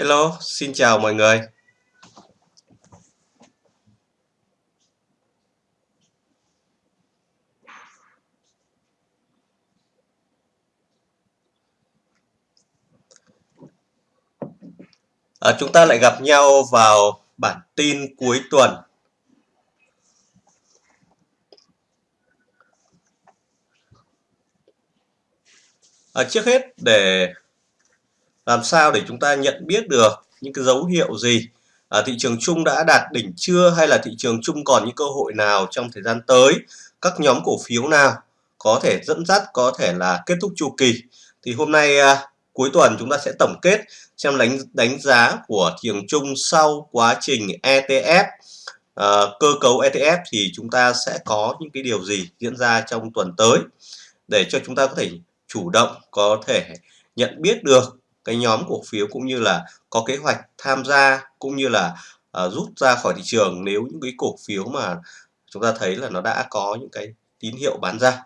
Hello, xin chào mọi người. À, chúng ta lại gặp nhau vào bản tin cuối tuần. À, trước hết để làm sao để chúng ta nhận biết được những cái dấu hiệu gì? À, thị trường chung đã đạt đỉnh chưa? Hay là thị trường chung còn những cơ hội nào trong thời gian tới? Các nhóm cổ phiếu nào có thể dẫn dắt có thể là kết thúc chu kỳ? Thì hôm nay à, cuối tuần chúng ta sẽ tổng kết xem đánh đánh giá của thị trường chung sau quá trình ETF à, cơ cấu ETF thì chúng ta sẽ có những cái điều gì diễn ra trong tuần tới? Để cho chúng ta có thể chủ động có thể nhận biết được cái nhóm cổ phiếu cũng như là có kế hoạch tham gia cũng như là uh, rút ra khỏi thị trường nếu những cái cổ phiếu mà chúng ta thấy là nó đã có những cái tín hiệu bán ra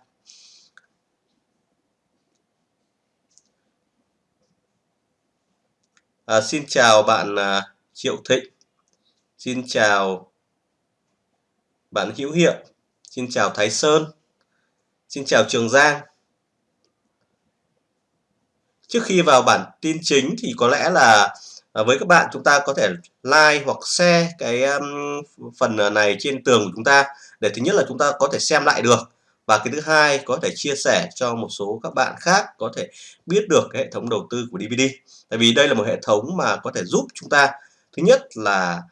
À, xin chào bạn à, Triệu Thịnh. Xin chào bạn Hữu Hiệu. Xin chào Thái Sơn. Xin chào Trường Giang. Trước khi vào bản tin chính thì có lẽ là à, với các bạn chúng ta có thể like hoặc share cái um, phần à, này trên tường của chúng ta để thứ nhất là chúng ta có thể xem lại được. Và cái thứ hai, có thể chia sẻ cho một số các bạn khác có thể biết được cái hệ thống đầu tư của DVD tại vì đây là một hệ thống mà có thể giúp chúng ta, thứ nhất là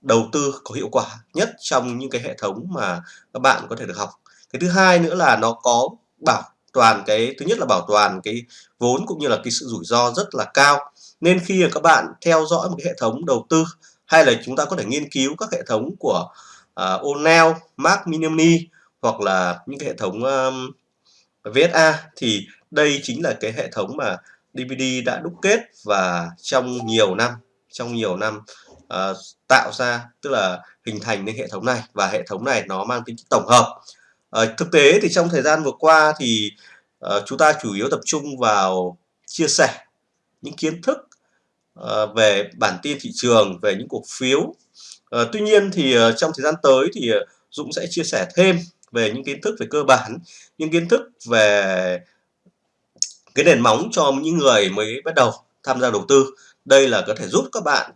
đầu tư có hiệu quả nhất trong những cái hệ thống mà các bạn có thể được học. Cái thứ hai nữa là nó có bảo toàn cái thứ nhất là bảo toàn cái vốn cũng như là cái sự rủi ro rất là cao. Nên khi mà các bạn theo dõi một cái hệ thống đầu tư hay là chúng ta có thể nghiên cứu các hệ thống của uh, O'Neill, Mark Minimini hoặc là những cái hệ thống um, VSA thì đây chính là cái hệ thống mà DVD đã đúc kết và trong nhiều năm trong nhiều năm uh, tạo ra tức là hình thành nên hệ thống này. Và hệ thống này nó mang tính tổng hợp. Uh, thực tế thì trong thời gian vừa qua thì uh, chúng ta chủ yếu tập trung vào chia sẻ những kiến thức uh, về bản tin thị trường về những cổ phiếu. Uh, tuy nhiên thì uh, trong thời gian tới thì uh, Dũng sẽ chia sẻ thêm về những kiến thức về cơ bản những kiến thức về cái nền móng cho những người mới bắt đầu tham gia đầu tư. Đây là có thể giúp các bạn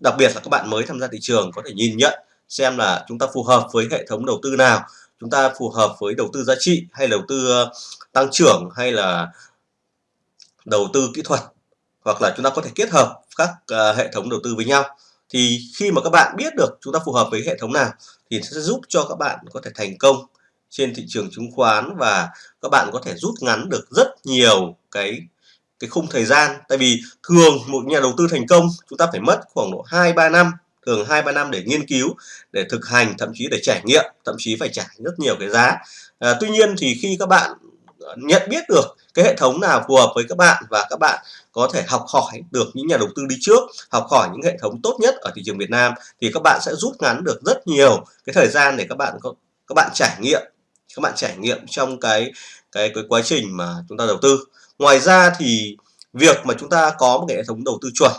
đặc biệt là các bạn mới tham gia thị trường có thể nhìn nhận xem là chúng ta phù hợp với hệ thống đầu tư nào chúng ta phù hợp với đầu tư giá trị hay đầu tư ờ, tăng trưởng hay là đầu tư kỹ thuật, hoặc là chúng ta có thể kết hợp các ờ, hệ thống đầu tư với nhau. Thì khi mà các bạn biết được chúng ta phù hợp với hệ thống nào thì sẽ giúp cho các bạn có thể thành công trên thị trường chứng khoán và các bạn có thể rút ngắn được rất nhiều cái cái khung thời gian. Tại vì thường một nhà đầu tư thành công, chúng ta phải mất khoảng độ 2 3 năm thường 2 3 năm để nghiên cứu để thực hành thậm chí để trải nghiệm thậm chí phải trả rất nhiều cái giá. À, tuy nhiên thì khi các bạn nhận biết được cái hệ thống nào phù hợp với các bạn và các bạn có thể học hỏi được những nhà đầu tư đi trước học hỏi những hệ thống tốt nhất ở thị trường Việt Nam thì các bạn sẽ rút ngắn được rất nhiều cái thời gian để các bạn có các bạn trải nghiệm các bạn trải nghiệm trong cái cái cái quá trình mà chúng ta đầu tư. Ngoài ra thì việc mà chúng ta có một hệ thống đầu tư chuẩn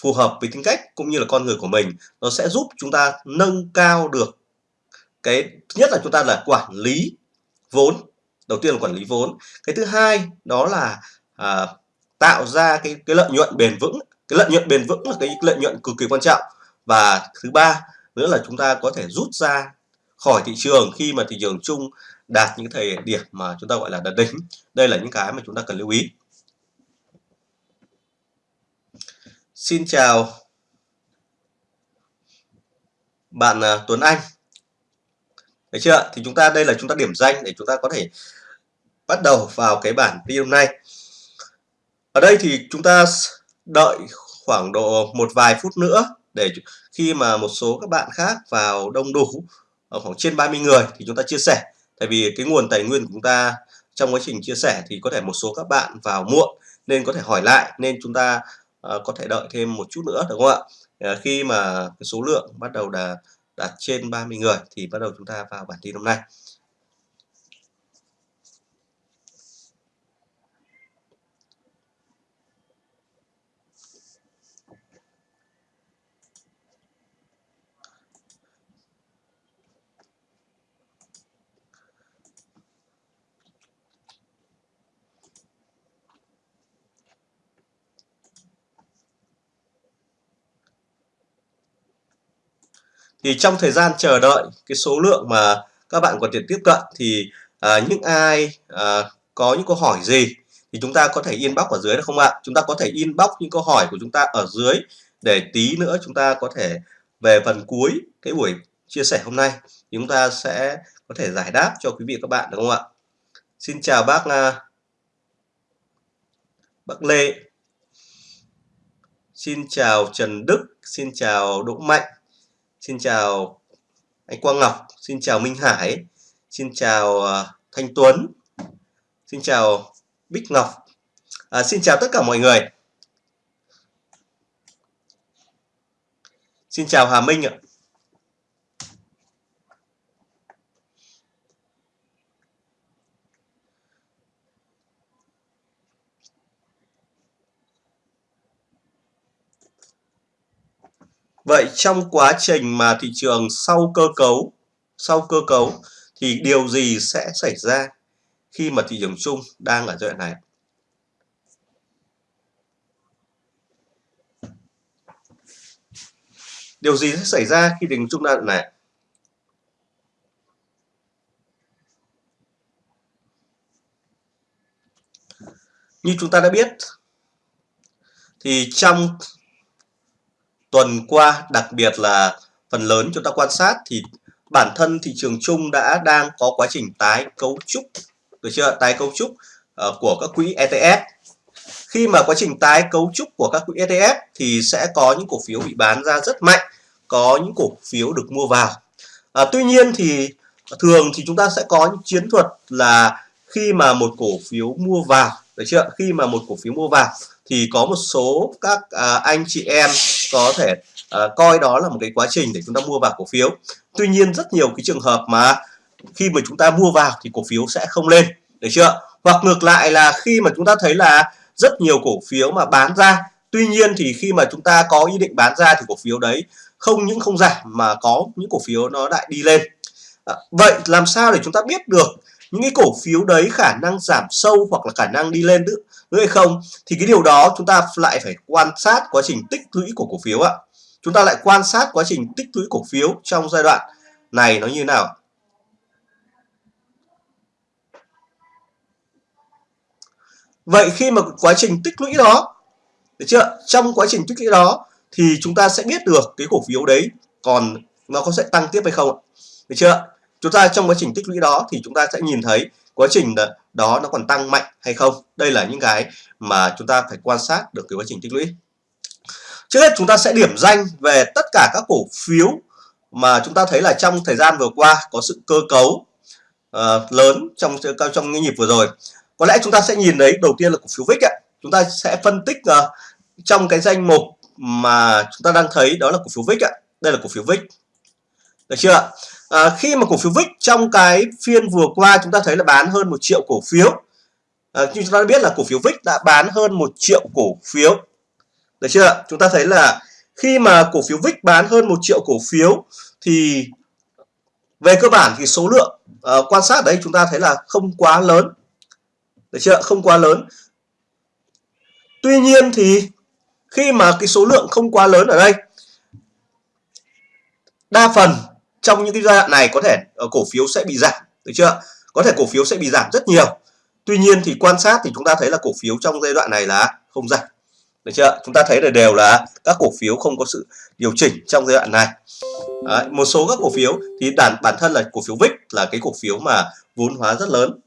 phù hợp với tính cách cũng như là con người của mình nó sẽ giúp chúng ta nâng cao được cái thứ nhất là chúng ta là quản lý vốn đầu tiên là quản lý vốn. Cái thứ hai đó là à, tạo ra cái cái lợi nhuận bền vững. Cái lợi nhuận bền vững là cái lợi nhuận cực kỳ quan trọng. Và thứ ba nữa là chúng ta có thể rút ra khỏi thị trường khi mà thị trường chung đạt những thời điểm mà chúng ta gọi là đạt đỉnh. Đây là những cái mà chúng ta cần lưu ý. Xin chào bạn à, Tuấn Anh Thấy chưa? Thì chúng ta, đây là chúng ta điểm danh để chúng ta có thể bắt đầu vào cái bản video hôm nay. Ở đây thì chúng ta đợi khoảng độ một vài phút nữa để khi mà một số các bạn khác vào đông đủ, ở khoảng trên 30 người thì chúng ta chia sẻ. Tại vì cái nguồn tài nguyên của chúng ta trong quá trình chia sẻ thì có thể một số các bạn vào muộn nên có thể hỏi lại, nên chúng ta Ờ, có thể đợi thêm một chút nữa, đúng không ạ? Ờ, khi mà cái số lượng bắt đầu đạt đạt trên 30 người thì bắt đầu chúng ta vào bản tin hôm nay. Thì trong thời gian chờ đợi cái số lượng mà các bạn có thể tiếp cận thì à, những ai à, có những câu hỏi gì thì chúng ta có thể inbox ở dưới được không ạ? Chúng ta có thể inbox những câu hỏi của chúng ta ở dưới để tí nữa chúng ta có thể về phần cuối cái buổi chia sẻ hôm nay. Thì chúng ta sẽ có thể giải đáp cho quý vị các bạn được không ạ? Xin chào bác uh, bác Lê. Xin chào Trần Đức. Xin chào Đỗ Mạnh xin chào anh Quang Ngọc xin chào Minh Hải xin chào à, Thanh Tuấn xin chào Bích Ngọc. À, xin chào tất cả mọi người. Xin chào Hà Minh ạ. Vậy trong quá trình mà thị trường sau cơ cấu, sau cơ cấu thì điều gì sẽ xảy ra khi mà thị trường chung đang ở giai đoạn này? Điều gì sẽ xảy ra khi thị trường chung đang này? Như chúng ta đã biết thì trong tuần qua đặc biệt là phần lớn chúng ta quan sát thì bản thân thị trường chung đã đang có quá trình tái cấu trúc được chưa? Tái cấu trúc uh, của các quỹ ETF khi mà quá trình tái cấu trúc của các quỹ ETF thì sẽ có những cổ phiếu bị bán ra rất mạnh có những cổ phiếu được mua vào. À, tuy nhiên thì thường thì chúng ta sẽ có những chiến thuật là khi mà một cổ phiếu mua vào được chưa? Khi mà một cổ phiếu mua vào thì có một số các à, anh chị em có thể à, coi đó là một cái quá trình để chúng ta mua vào cổ phiếu. Tuy nhiên rất nhiều cái trường hợp mà khi mà chúng ta mua vào thì cổ phiếu sẽ không lên được chưa? Hoặc ngược lại là khi mà chúng ta thấy là rất nhiều cổ phiếu mà bán ra tuy nhiên thì khi mà chúng ta có ý định bán ra thì cổ phiếu đấy không những không giảm mà có những cổ phiếu nó lại đi lên. À, vậy làm sao để chúng ta biết được những cái cổ phiếu đấy khả năng giảm sâu hoặc là khả năng đi lên nữa, nữa hay không, thì cái điều đó chúng ta lại phải quan sát quá trình tích lũy của cổ phiếu ạ. Chúng ta lại quan sát quá trình tích lũy cổ phiếu trong giai đoạn này nó như nào. Vậy khi mà quá trình tích lũy đó, được chưa? Trong quá trình tích lũy đó thì chúng ta sẽ biết được cái cổ phiếu đấy còn nó có sẽ tăng tiếp hay không được chưa? Chúng ta trong quá trình tích lũy đó thì chúng ta sẽ nhìn thấy quá trình đó nó còn tăng mạnh hay không? Đây là những cái mà chúng ta phải quan sát được cái quá trình tích lũy. Trước hết chúng ta sẽ điểm danh về tất cả các cổ phiếu mà chúng ta thấy là trong thời gian vừa qua có sự cơ cấu uh, lớn trong trong những nhịp vừa rồi. Có lẽ chúng ta sẽ nhìn đấy đầu tiên là cổ phiếu VIX ạ. Chúng ta sẽ phân tích uh, trong cái danh mục mà chúng ta đang thấy đó là cổ phiếu VIX ạ. Đây là cổ phiếu VIX được chưa à, khi mà cổ phiếu VIX trong cái phiên vừa qua chúng ta thấy là bán hơn một triệu cổ phiếu. À, như chúng ta biết là cổ phiếu VIX đã bán hơn một triệu cổ phiếu. Được chưa? Chúng ta thấy là khi mà cổ phiếu VIX bán hơn một triệu cổ phiếu thì về cơ bản thì số lượng uh, quan sát đấy chúng ta thấy là không quá lớn. Được chưa? Không quá lớn. Tuy nhiên thì khi mà cái số lượng không quá lớn ở đây đa phần trong những cái giai đoạn này có thể ờ, cổ phiếu sẽ bị giảm được chưa? Có thể cổ phiếu sẽ bị giảm rất nhiều. Tuy nhiên thì quan sát thì chúng ta thấy là cổ phiếu trong giai đoạn này là không giảm được chưa? Chúng ta thấy là đều là các cổ phiếu không có sự điều chỉnh trong giai đoạn này. Đấy, một số các cổ phiếu thì bản bản thân là cổ phiếu VIX là cái cổ phiếu mà vốn hóa rất lớn.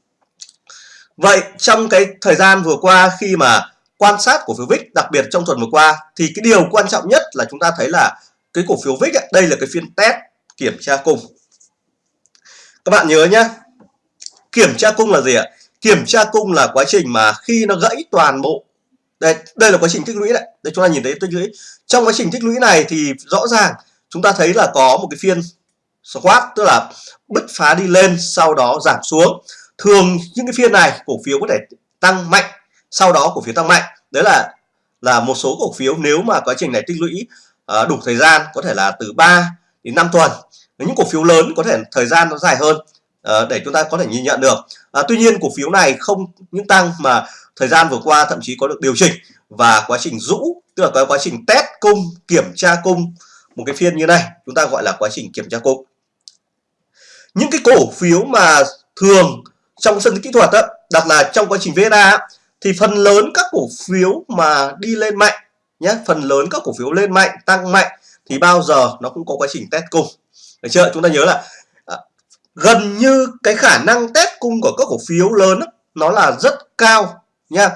Vậy trong cái thời gian vừa qua khi mà quan sát cổ phiếu VIX đặc biệt trong tuần vừa qua thì cái điều quan trọng nhất là chúng ta thấy là cái cổ phiếu VIX ấy, đây là cái phiên test kiểm tra cung. Các bạn nhớ nhé kiểm tra cung là gì ạ? Kiểm tra cung là quá trình mà khi nó gãy toàn bộ. Đây đây là quá trình tích lũy đấy. Đây chúng ta nhìn thấy tích lũy. Trong quá trình tích lũy này thì rõ ràng chúng ta thấy là có một cái phiên squat tức là bứt phá đi lên sau đó giảm xuống. Thường những cái phiên này cổ phiếu có thể tăng mạnh sau đó cổ phiếu tăng mạnh. Đấy là là một số cổ phiếu nếu mà quá trình này tích lũy uh, đủ thời gian có thể là từ 3 đến 5 tuần. Những cổ phiếu lớn có thể thời gian nó dài hơn uh, để chúng ta có thể nhìn nhận được. Uh, tuy nhiên cổ phiếu này không những tăng mà thời gian vừa qua thậm chí có được điều chỉnh và quá trình rũ tức là cái quá trình test cung kiểm tra cung một cái phiên như này chúng ta gọi là quá trình kiểm tra cung. Những cái cổ phiếu mà thường trong sân kỹ thuật đó, đặt là trong quá trình VSA thì phần lớn các cổ phiếu mà đi lên mạnh nhé phần lớn các cổ phiếu lên mạnh tăng mạnh thì bao giờ nó cũng có quá trình test cung. Được chưa? Chúng ta nhớ là à, gần như cái khả năng test cung của các cổ phiếu lớn đó, nó là rất cao nha.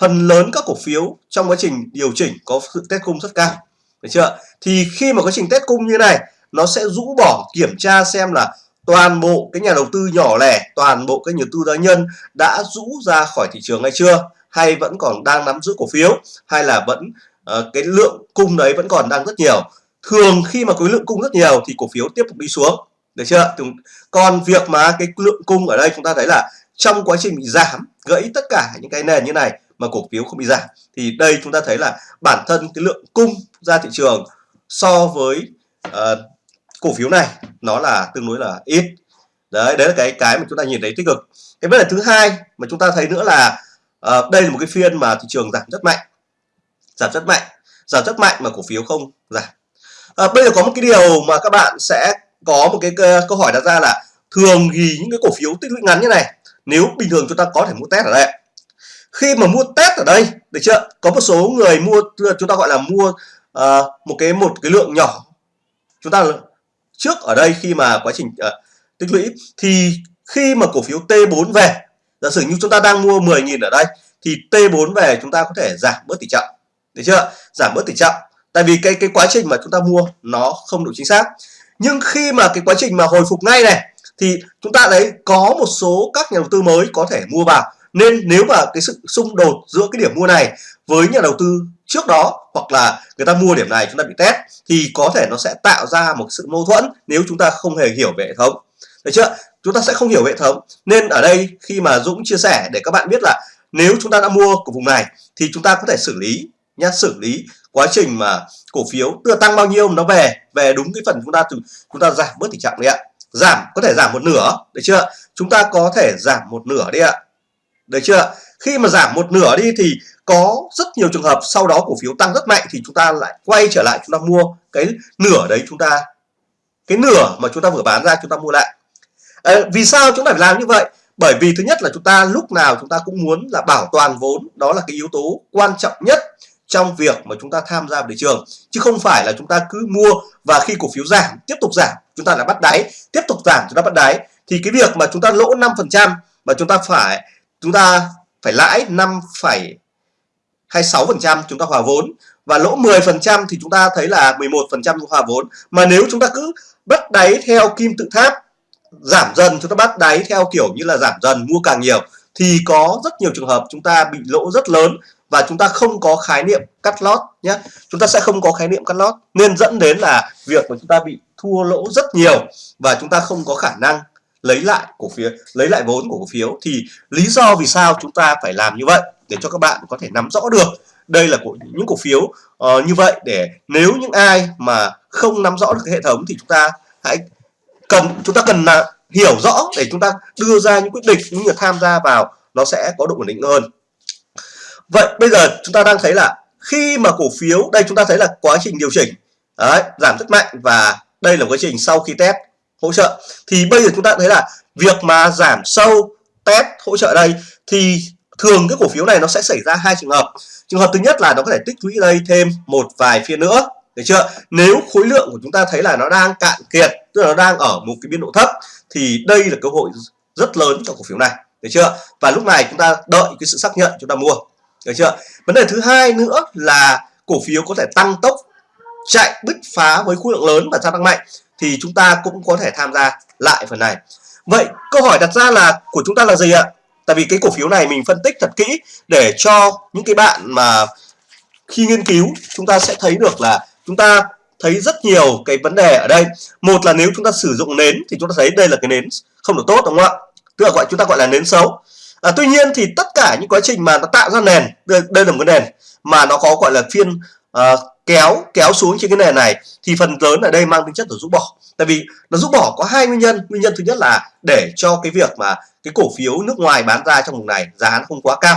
Phần lớn các cổ phiếu trong quá trình điều chỉnh có sự test cung rất cao. Được chưa? Thì khi mà quá trình test cung như này nó sẽ rũ bỏ kiểm tra xem là toàn bộ cái nhà đầu tư nhỏ lẻ toàn bộ cái nhà đầu tư cá nhân đã rũ ra khỏi thị trường hay chưa? Hay vẫn còn đang nắm giữ cổ phiếu? Hay là vẫn uh, cái lượng cung đấy vẫn còn đang rất nhiều? Thường khi mà khối lượng cung rất nhiều thì cổ phiếu tiếp tục đi xuống. Được chưa? Còn việc mà cái lượng cung ở đây chúng ta thấy là trong quá trình bị giảm gãy tất cả những cái nền như này mà cổ phiếu không bị giảm thì đây chúng ta thấy là bản thân cái lượng cung ra thị trường so với uh, cổ phiếu này nó là tương đối là ít. Đấy đấy là cái cái mà chúng ta nhìn thấy tích cực. Cái vấn đề thứ hai mà chúng ta thấy nữa là uh, đây là một cái phiên mà thị trường giảm rất mạnh. Giảm rất mạnh. Giảm rất mạnh mà cổ phiếu không giảm à, bây giờ có một cái điều mà các bạn sẽ có một cái câu hỏi đặt ra là thường thì những cái cổ phiếu tích lũy ngắn như này nếu bình thường chúng ta có thể mua test ở đây. Khi mà mua test ở đây được chưa? Có một số người mua chúng ta gọi là mua uh, một cái một cái lượng nhỏ. Chúng ta trước ở đây khi mà quá trình uh, tích lũy thì khi mà cổ phiếu T4 về giả sử như chúng ta đang mua 10.000 ở đây thì T4 về chúng ta có thể giảm bớt tỷ trọng. Được chưa? Giảm bớt tỷ trọng tại vì cái cái quá trình mà chúng ta mua nó không đủ chính xác. Nhưng khi mà cái quá trình mà hồi phục ngay này, thì chúng ta thấy có một số các nhà đầu tư mới có thể mua vào. Nên nếu mà cái sự xung đột giữa cái điểm mua này với nhà đầu tư trước đó hoặc là người ta mua điểm này chúng ta bị test, thì có thể nó sẽ tạo ra một sự mâu thuẫn nếu chúng ta không hề hiểu về hệ thống. Được chưa? Chúng ta sẽ không hiểu hệ thống. Nên ở đây khi mà Dũng chia sẻ để các bạn biết là nếu chúng ta đã mua của vùng này thì chúng ta có thể xử lý nhá, xử lý quá trình mà cổ phiếu từ tăng bao nhiêu nó về về đúng cái phần chúng ta chúng ta giảm bớt tỷ trọng đi ạ. Giảm có thể giảm một nửa được chưa? Chúng ta có thể giảm một nửa đi ạ. Được chưa? Khi mà giảm một nửa đi thì có rất nhiều trường hợp sau đó cổ phiếu tăng rất mạnh thì chúng ta lại quay trở lại chúng ta mua cái nửa đấy chúng ta cái nửa mà chúng ta vừa bán ra chúng ta mua lại. À, vì sao chúng ta phải làm như vậy? Bởi vì thứ nhất là chúng ta lúc nào chúng ta cũng muốn là bảo toàn vốn đó là cái yếu tố quan trọng nhất trong việc mà chúng ta tham gia vào thị trường chứ không phải là chúng ta cứ mua và khi cổ phiếu giảm tiếp tục giảm chúng ta lại bắt đáy tiếp tục giảm chúng ta bắt đáy thì cái việc mà chúng ta lỗ 5% mà chúng ta phải chúng ta phải lãi 5,26% chúng ta hòa vốn và lỗ 10% thì chúng ta thấy là 11% hòa vốn mà nếu chúng ta cứ bắt đáy theo kim tự tháp giảm dần chúng ta bắt đáy theo kiểu như là giảm dần mua càng nhiều thì có rất nhiều trường hợp chúng ta bị lỗ rất lớn và chúng ta không có khái niệm cắt lót nhé. Chúng ta sẽ không có khái niệm cắt lót nên dẫn đến là việc của chúng ta bị thua lỗ rất nhiều và chúng ta không có khả năng lấy lại cổ phiếu lấy lại vốn của cổ phiếu. Thì lý do vì sao chúng ta phải làm như vậy? Để cho các bạn có thể nắm rõ được. Đây là của những cổ phiếu uh, như vậy để nếu những ai mà không nắm rõ được cái hệ thống thì chúng ta hãy cần chúng ta cần là hiểu rõ để chúng ta đưa ra những quyết định những người tham gia vào nó sẽ có độ ổn định hơn vậy bây giờ chúng ta đang thấy là khi mà cổ phiếu đây chúng ta thấy là quá trình điều chỉnh. Đấy, giảm rất mạnh và đây là quá trình sau khi test hỗ trợ. Thì bây giờ chúng ta thấy là việc mà giảm sâu test hỗ trợ đây thì thường cái cổ phiếu này nó sẽ xảy ra hai trường hợp. Trường hợp thứ nhất là nó có thể tích lũy đây thêm một vài phiên nữa được chưa? Nếu khối lượng của chúng ta thấy là nó đang cạn kiệt tức là nó đang ở một cái biên độ thấp thì đây là cơ hội rất lớn cho cổ phiếu này được chưa? Và lúc này chúng ta đợi cái sự xác nhận chúng ta mua được chưa? Vấn đề thứ hai nữa là cổ phiếu có thể tăng tốc chạy bứt phá với khối lượng lớn và gia tăng mạnh thì chúng ta cũng có thể tham gia lại phần này. Vậy câu hỏi đặt ra là của chúng ta là gì ạ? Tại vì cái cổ phiếu này mình phân tích thật kỹ để cho những cái bạn mà khi nghiên cứu chúng ta sẽ thấy được là chúng ta thấy rất nhiều cái vấn đề ở đây. Một là nếu chúng ta sử dụng nến thì chúng ta thấy đây là cái nến không được tốt, đúng không ạ? Tức là gọi, chúng ta gọi là nến xấu à, tuy nhiên thì tất cả những quá trình mà nó tạo ra nền đây, đây là một cái nền mà nó có gọi là phiên uh, kéo kéo xuống trên cái nền này thì phần lớn ở đây mang tính chất là rũ bỏ. Tại vì nó rũ bỏ có hai nguyên nhân. Nguyên nhân thứ nhất là để cho cái việc mà cái cổ phiếu nước ngoài bán ra trong vùng này giá nó không quá cao.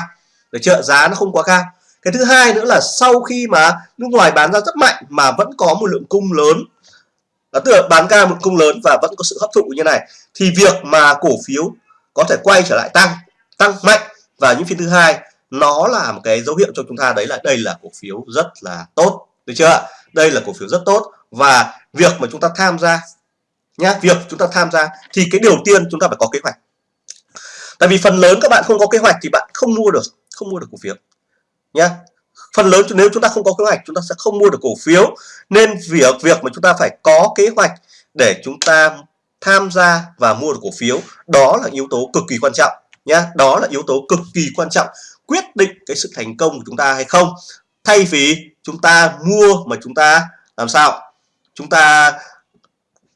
Được chưa? Giá nó không quá cao. Cái thứ hai nữa là sau khi mà nước ngoài bán ra rất mạnh mà vẫn có một lượng cung lớn là tức là bán ra một cung lớn và vẫn có sự hấp thụ như này thì việc mà cổ phiếu có thể quay trở lại tăng tăng mạnh. Và những phiên thứ hai, nó là một cái dấu hiệu cho chúng ta đấy là đây là cổ phiếu rất là tốt. Được chưa đây là cổ phiếu rất tốt. Và việc mà chúng ta tham gia nhá, việc chúng ta tham gia thì cái điều tiên chúng ta phải có kế hoạch. Tại vì phần lớn các bạn không có kế hoạch thì bạn không mua được, không mua được cổ phiếu nhá. Phần lớn nếu chúng ta không có kế hoạch, chúng ta sẽ không mua được cổ phiếu. Nên việc việc mà chúng ta phải có kế hoạch để chúng ta tham gia và mua được cổ phiếu, đó là yếu tố cực kỳ quan trọng nhá. Đó là yếu tố cực kỳ quan trọng. Quyết định cái sự thành công của chúng ta hay không, thay vì chúng ta mua mà chúng ta làm sao? Chúng ta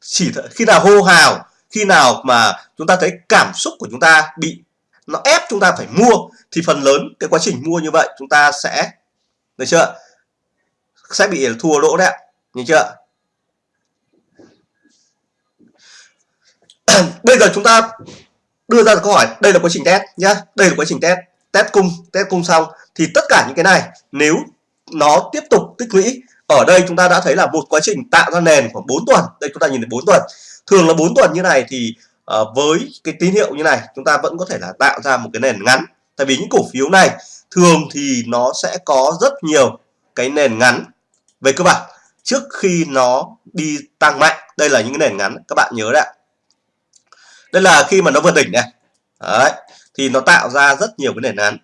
chỉ khi nào hô hào, khi nào mà chúng ta thấy cảm xúc của chúng ta bị, nó ép chúng ta phải mua, thì phần lớn cái quá trình mua như vậy chúng ta sẽ, được chưa? Sẽ bị thua lỗ đấy ạ nhìn chưa? Bây giờ chúng ta đưa ra câu hỏi đây là quá trình test nhá đây là quá trình test. Test cung test cung xong thì tất cả những cái này nếu nó tiếp tục tích lũy ở đây chúng ta đã thấy là một quá trình tạo ra nền khoảng 4 tuần. Đây chúng ta nhìn thấy 4 tuần. Thường là 4 tuần như này thì uh, với cái tín hiệu như này chúng ta vẫn có thể là tạo ra một cái nền ngắn. Tại vì những cổ phiếu này thường thì nó sẽ có rất nhiều cái nền ngắn. Về cơ bản trước khi nó đi tăng mạnh đây là những cái nền ngắn các bạn nhớ đấy đây là khi mà nó vượt đỉnh này. Đấy thì nó tạo ra rất nhiều cái nền án.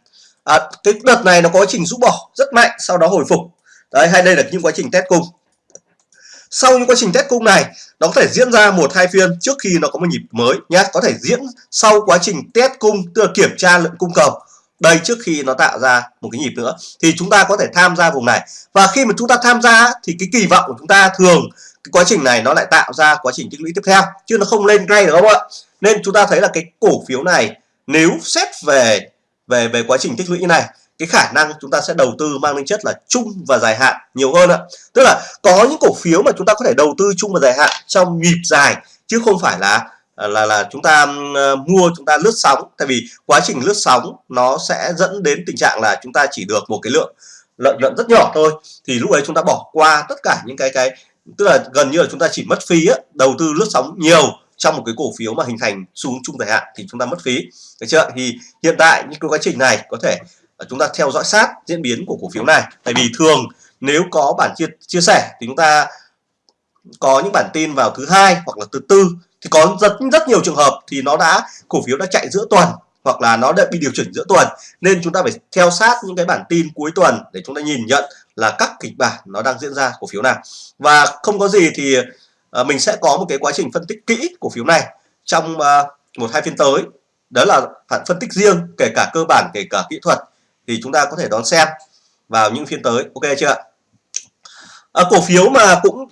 À, cái đợt này nó có quá trình rũ bỏ rất mạnh sau đó hồi phục. Đấy hay đây là những quá trình test cung. Sau những quá trình test cung này nó có thể diễn ra một hai phiên trước khi nó có một nhịp mới nhé có thể diễn sau quá trình test cung tức là kiểm tra lượng cung cầu. Đây trước khi nó tạo ra một cái nhịp nữa. Thì chúng ta có thể tham gia vùng này. Và khi mà chúng ta tham gia thì cái kỳ vọng của chúng ta thường cái quá trình này nó lại tạo ra quá trình tích lũy tiếp theo, chứ nó không lên ngay được không ạ? Nên chúng ta thấy là cái cổ phiếu này, nếu xét về về về quá trình tích lũy như này, cái khả năng chúng ta sẽ đầu tư mang tính chất là chung và dài hạn nhiều hơn ạ. Tức là có những cổ phiếu mà chúng ta có thể đầu tư chung và dài hạn trong nhịp dài, chứ không phải là là là chúng ta ờ, mua, chúng ta lướt sóng. Tại vì quá trình lướt sóng nó sẽ dẫn đến tình trạng là chúng ta chỉ được một cái lượng, lợi nhuận rất nhỏ thôi. Thì lúc ấy chúng ta bỏ qua tất cả những cái cái tức là gần như là chúng ta chỉ mất phí á, đầu tư lướt sóng nhiều trong một cái cổ phiếu mà hình thành xuống trung chung dài hạn thì chúng ta mất phí. Được chưa? Thì hiện tại những cái quá trình này có thể ờ, chúng ta theo dõi sát diễn biến của cổ phiếu này. Tại vì thường nếu có bản chia chia sẻ thì chúng ta có những bản tin vào thứ hai hoặc là thứ tư. Thì có rất rất nhiều trường hợp thì nó đã cổ phiếu đã chạy giữa tuần hoặc là nó đã bị điều chỉnh giữa tuần. Nên chúng ta phải theo sát những cái bản tin cuối tuần để chúng ta nhìn nhận là các kịch bản nó đang diễn ra cổ phiếu nào và không có gì thì uh, mình sẽ có một cái quá trình phân tích kỹ cổ phiếu này trong uh, một hai phiên tới. Đó là phản phân tích riêng kể cả cơ bản kể cả kỹ thuật thì chúng ta có thể đón xem vào những phiên tới. Ok chưa à, cổ phiếu mà cũng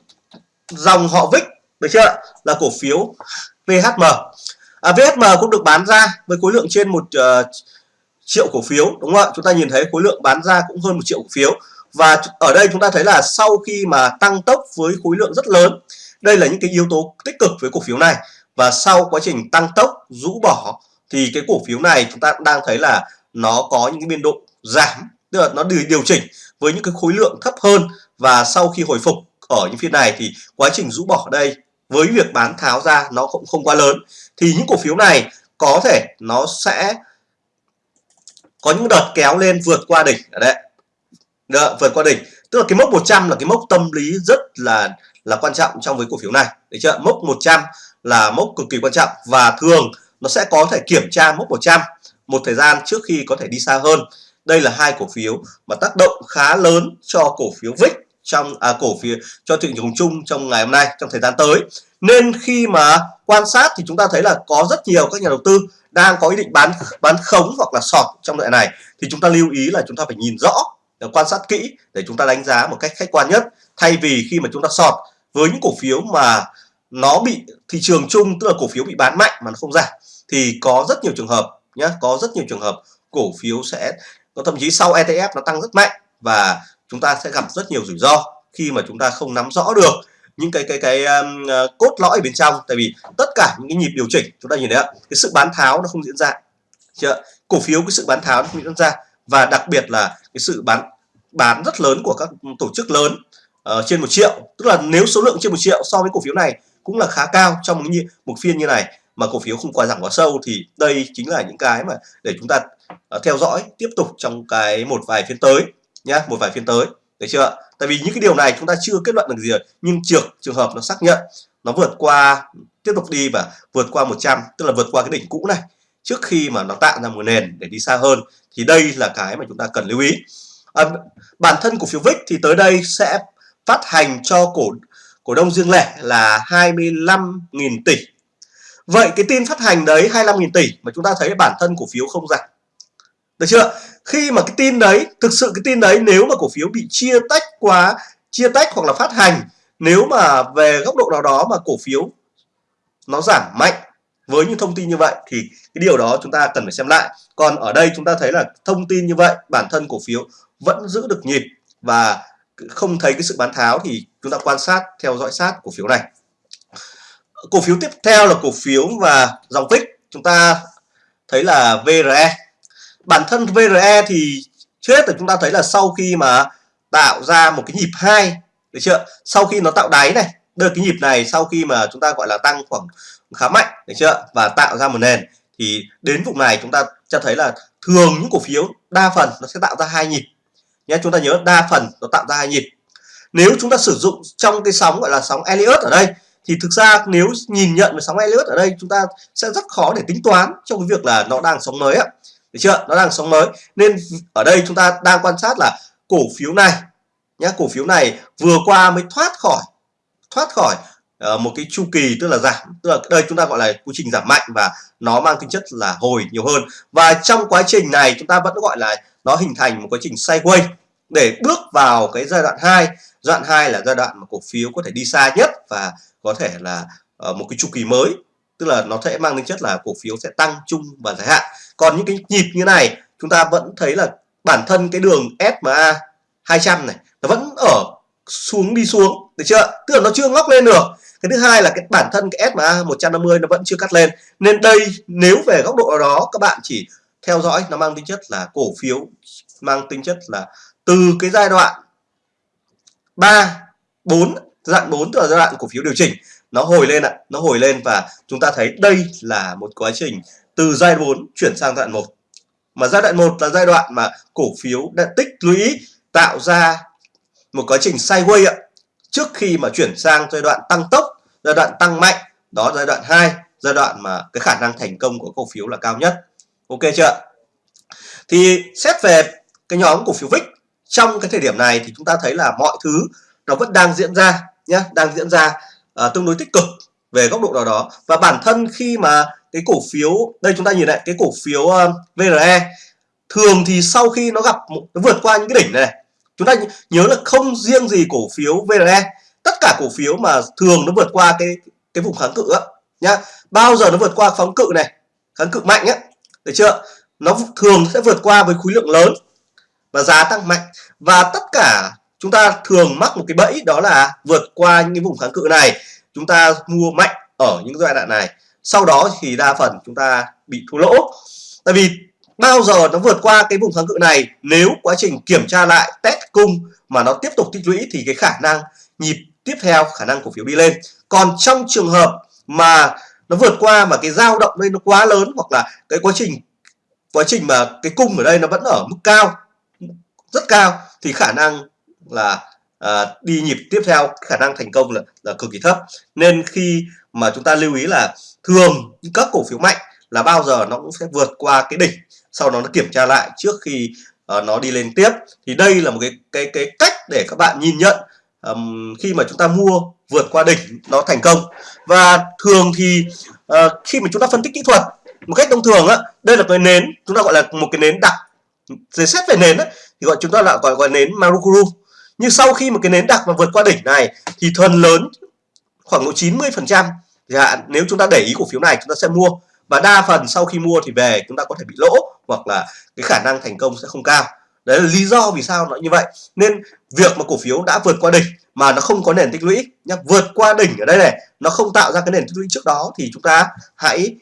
dòng họ VIX được chưa là cổ phiếu VHM à, VHM cũng được bán ra với khối lượng trên một uh, triệu cổ phiếu đúng không ạ? Chúng ta nhìn thấy khối lượng bán ra cũng hơn một triệu cổ phiếu và ở đây chúng ta thấy là sau khi mà tăng tốc với khối lượng rất lớn, đây là những cái yếu tố tích cực với cổ phiếu này. Và sau quá trình tăng tốc, rũ bỏ, thì cái cổ phiếu này chúng ta đang thấy là nó có những cái biên độ giảm, tức là nó điều chỉnh với những cái khối lượng thấp hơn. Và sau khi hồi phục ở những phiên này thì quá trình rũ bỏ đây với việc bán tháo ra nó cũng không quá lớn. Thì những cổ phiếu này có thể nó sẽ có những đợt kéo lên vượt qua đỉnh. Ở đây đó, vượt qua đỉnh. Tức là cái mốc 100 là cái mốc tâm lý rất là là quan trọng trong với cổ phiếu này. Đấy chưa? Mốc 100 là mốc cực kỳ quan trọng. Và thường nó sẽ có thể kiểm tra mốc 100 một thời gian trước khi có thể đi xa hơn. Đây là hai cổ phiếu mà tác động khá lớn cho cổ phiếu VIX trong à, cổ phiếu cho thị trường chung trong ngày hôm nay trong thời gian tới. Nên khi mà quan sát thì chúng ta thấy là có rất nhiều các nhà đầu tư đang có ý định bán bán khống hoặc là sọt trong đoạn này. Thì chúng ta lưu ý là chúng ta phải nhìn rõ quan sát kỹ để chúng ta đánh giá một cách khách quan nhất. Thay vì khi mà chúng ta sọt với những cổ phiếu mà nó bị thị trường chung tức là cổ phiếu bị bán mạnh mà nó không giảm thì có rất nhiều trường hợp nhé có rất nhiều trường hợp cổ phiếu sẽ có thậm chí sau ETF nó tăng rất mạnh và chúng ta sẽ gặp rất nhiều rủi ro khi mà chúng ta không nắm rõ được những cái cái cái um, uh, cốt lõi bên trong. Tại vì tất cả những cái nhịp điều chỉnh chúng ta nhìn thấy ạ cái sự bán tháo nó không diễn ra. Chưa cổ phiếu cái sự bán tháo nó không diễn ra và đặc biệt là cái sự bán bán rất lớn của các tổ chức lớn uh, trên một triệu. Tức là nếu số lượng trên một triệu so với cổ phiếu này cũng là khá cao trong một, một phiên như này. Mà cổ phiếu không quá giảm quá sâu thì đây chính là những cái mà để chúng ta uh, theo dõi tiếp tục trong cái một vài phiên tới nhá một vài phiên tới. Được chưa tại vì những cái điều này chúng ta chưa kết luận được gì nhưng trường trường hợp nó xác nhận nó vượt qua tiếp tục đi và vượt qua 100 tức là vượt qua cái đỉnh cũ này trước khi mà nó tạo ra một nền để đi xa hơn thì đây là cái mà chúng ta cần lưu ý. À, bản thân cổ phiếu VIX thì tới đây sẽ phát hành cho cổ cổ đông riêng lẻ là 25.000 tỷ. Vậy cái tin phát hành đấy 25.000 tỷ mà chúng ta thấy bản thân cổ phiếu không giảm. Được chưa? Khi mà cái tin đấy thực sự cái tin đấy nếu mà cổ phiếu bị chia tách quá chia tách hoặc là phát hành nếu mà về góc độ nào đó mà cổ phiếu nó giảm mạnh với những thông tin như vậy thì cái điều đó chúng ta cần phải xem lại. Còn ở đây chúng ta thấy là thông tin như vậy, bản thân cổ phiếu vẫn giữ được nhịp và không thấy cái sự bán tháo thì chúng ta quan sát, theo dõi sát cổ phiếu này. Cổ phiếu tiếp theo là cổ phiếu và dòng VIX chúng ta thấy là VRE bản thân VRE thì trước hết là chúng ta thấy là sau khi mà tạo ra một cái nhịp hai, được chưa? Sau khi nó tạo đáy này đưa cái nhịp này sau khi mà chúng ta gọi là tăng khoảng khá mạnh, được chưa? Và tạo ra một nền. Thì đến vùng này chúng ta cho thấy là thường những cổ phiếu đa phần nó sẽ tạo ra hai nhịp. Nhé, chúng ta nhớ đa phần nó tạo ra hai nhịp. Nếu chúng ta sử dụng trong cái sóng, gọi là sóng Elliott ở đây, thì thực ra nếu nhìn nhận về sóng Elliott ở đây, chúng ta sẽ rất khó để tính toán trong cái việc là nó đang sóng mới ạ. Được chưa? Nó đang sóng mới. Nên ở đây chúng ta đang quan sát là cổ phiếu này, nhé, cổ phiếu này vừa qua mới thoát khỏi thoát khỏi uh, một cái chu kỳ tức là giảm tức là đây chúng ta gọi là quá trình giảm mạnh và nó mang tính chất là hồi nhiều hơn. Và trong quá trình này chúng ta vẫn gọi là nó hình thành một quá trình sideways để bước vào cái giai đoạn 2 giai đoạn 2 là giai đoạn mà cổ phiếu có thể đi xa nhất và có thể là uh, một cái chu kỳ mới. Tức là nó sẽ mang tính chất là cổ phiếu sẽ tăng chung và dài hạn. Còn những cái nhịp như này chúng ta vẫn thấy là bản thân cái đường SMA 200 này nó vẫn ở xuống đi xuống được chưa? Tức là nó chưa ngóc lên được. Cái thứ hai là cái bản thân cái SMA 150 nó vẫn chưa cắt lên. Nên đây, nếu về góc độ đó, các bạn chỉ theo dõi, nó mang tính chất là cổ phiếu, mang tính chất là từ cái giai đoạn 3 4 giai đoạn 4 tức là giai đoạn cổ phiếu điều chỉnh, nó hồi lên ạ, nó hồi lên và chúng ta thấy đây là một quá trình từ giai đoạn 4 chuyển sang giai đoạn 1 mà giai đoạn 1 là giai đoạn mà cổ phiếu đã tích lũy, tạo ra một quá trình sideways ạ trước khi mà chuyển sang giai đoạn tăng tốc giai đoạn tăng mạnh đó giai đoạn 2 giai đoạn mà cái khả năng thành công của cổ phiếu là cao nhất. Ok chưa thì xét về cái nhóm cổ phiếu VIX trong cái thời điểm này thì chúng ta thấy là mọi thứ nó vẫn đang diễn ra nhé đang diễn ra uh, tương đối tích cực về góc độ nào đó. Và bản thân khi mà cái cổ phiếu đây chúng ta nhìn lại cái cổ phiếu ờ, uh, VRE thường thì sau khi nó gặp nó vượt qua những cái đỉnh này, này chúng ta nhớ là không riêng gì cổ phiếu VRE tất cả cổ phiếu mà thường nó vượt qua cái cái vùng kháng cự á, nhá. Bao giờ nó vượt qua kháng cự này, kháng cự mạnh á, được chưa? Nó thường sẽ vượt qua với khối lượng lớn và giá tăng mạnh. Và tất cả chúng ta thường mắc một cái bẫy đó là vượt qua những cái vùng kháng cự này, chúng ta mua mạnh ở những giai đoạn này. Sau đó thì đa phần chúng ta bị thua lỗ. Tại vì bao giờ nó vượt qua cái vùng kháng cự này? Nếu quá trình kiểm tra lại test cung mà nó tiếp tục tích lũy thì cái khả năng nhịp tiếp theo khả năng cổ phiếu đi lên. Còn trong trường hợp mà nó vượt qua mà cái dao động đây nó quá lớn hoặc là cái quá trình quá trình mà cái cung ở đây nó vẫn ở mức cao rất cao thì khả năng là à, đi nhịp tiếp theo khả năng thành công là, là cực kỳ thấp. Nên khi mà chúng ta lưu ý là thường các cổ phiếu mạnh là bao giờ nó cũng sẽ vượt qua cái đỉnh sau đó nó kiểm tra lại trước khi uh, nó đi lên tiếp. Thì đây là một cái cái cái cách để các bạn nhìn nhận um, khi mà chúng ta mua vượt qua đỉnh nó thành công. Và thường thì uh, khi mà chúng ta phân tích kỹ thuật một cách thông thường á đây là cái nến chúng ta gọi là một cái nến đặc. Giới xét về nến á, thì gọi chúng ta lại gọi gọi nến Marukuru. Nhưng sau khi một cái nến đặc mà vượt qua đỉnh này thì phần lớn khoảng độ 90 phần trăm. Nếu chúng ta để ý cổ phiếu này chúng ta sẽ mua và đa phần sau khi mua thì về chúng ta có thể bị lỗ hoặc là cái khả năng thành công sẽ không cao. Đấy là lý do vì sao nó như vậy. Nên việc mà cổ phiếu đã vượt qua đỉnh mà nó không có nền tích lũy, nhá, vượt qua đỉnh ở đây này, nó không tạo ra cái nền tích lũy trước đó thì chúng ta hãy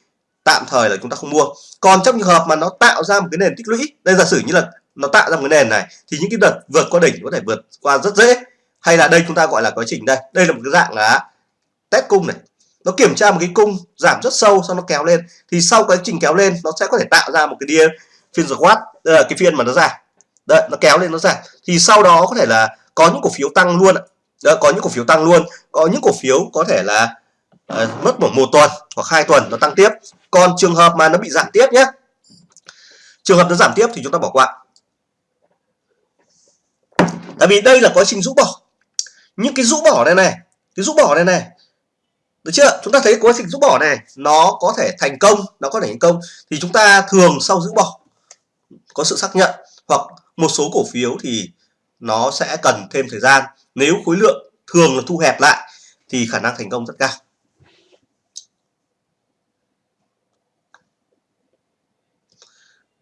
tạm thời là chúng ta không mua. Còn trong trường hợp mà nó tạo ra một cái nền tích lũy, đây giả sử như là nó tạo ra một cái nền này, thì những cái đợt vượt qua đỉnh có thể vượt qua rất dễ. Hay là đây chúng ta gọi là quá trình đây đây là một cái dạng là test cung này nó kiểm tra một cái cung giảm rất sâu sau nó kéo lên. Thì sau quá trình kéo lên nó sẽ có thể tạo ra một cái đia phiên squat đây là cái phiên mà nó giảm. Đấy nó kéo lên nó giảm. Thì sau đó có thể là có những cổ phiếu tăng luôn đó, có những cổ phiếu tăng luôn. Có những cổ phiếu có thể là uh, mất một một tuần hoặc hai tuần nó tăng tiếp. Còn trường hợp mà nó bị giảm tiếp nhé. Trường hợp nó giảm tiếp thì chúng ta bỏ qua. Tại vì đây là quá trình rũ bỏ. Những cái rũ bỏ này này cái rũ bỏ này này được chưa? Chúng ta thấy quá trình rũ bỏ này, nó có thể thành công, nó có thể thành công thì chúng ta thường sau rũ bỏ, có sự xác nhận hoặc một số cổ phiếu thì nó sẽ cần thêm thời gian. Nếu khối lượng thường là thu hẹp lại thì khả năng thành công rất cao.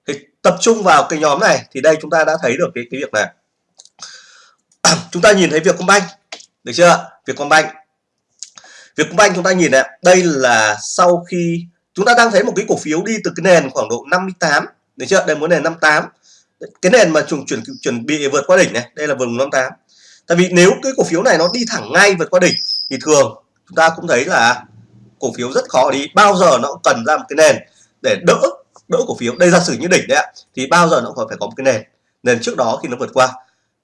Thì tập trung vào cái nhóm này thì đây chúng ta đã thấy được cái cái việc này. Chúng ta nhìn thấy việc công banh được chưa việc công banh việc chúng ta nhìn này đây là sau khi chúng ta đang thấy một cái cổ phiếu đi từ cái nền khoảng độ 58 được chưa? Đây muốn nền 58 cái nền mà chuẩn chuẩn chuẩn bị vượt qua đỉnh này, đây là vùng 58 tại vì nếu cái cổ phiếu này nó đi thẳng ngay vượt qua đỉnh thì thường chúng ta cũng thấy là cổ phiếu rất khó đi. Bao giờ nó cũng cần ra một cái nền để đỡ đỡ cổ phiếu. Đây giả sử như đỉnh đấy ạ, thì bao giờ nó cũng phải có một cái nền. Nền trước đó khi nó vượt qua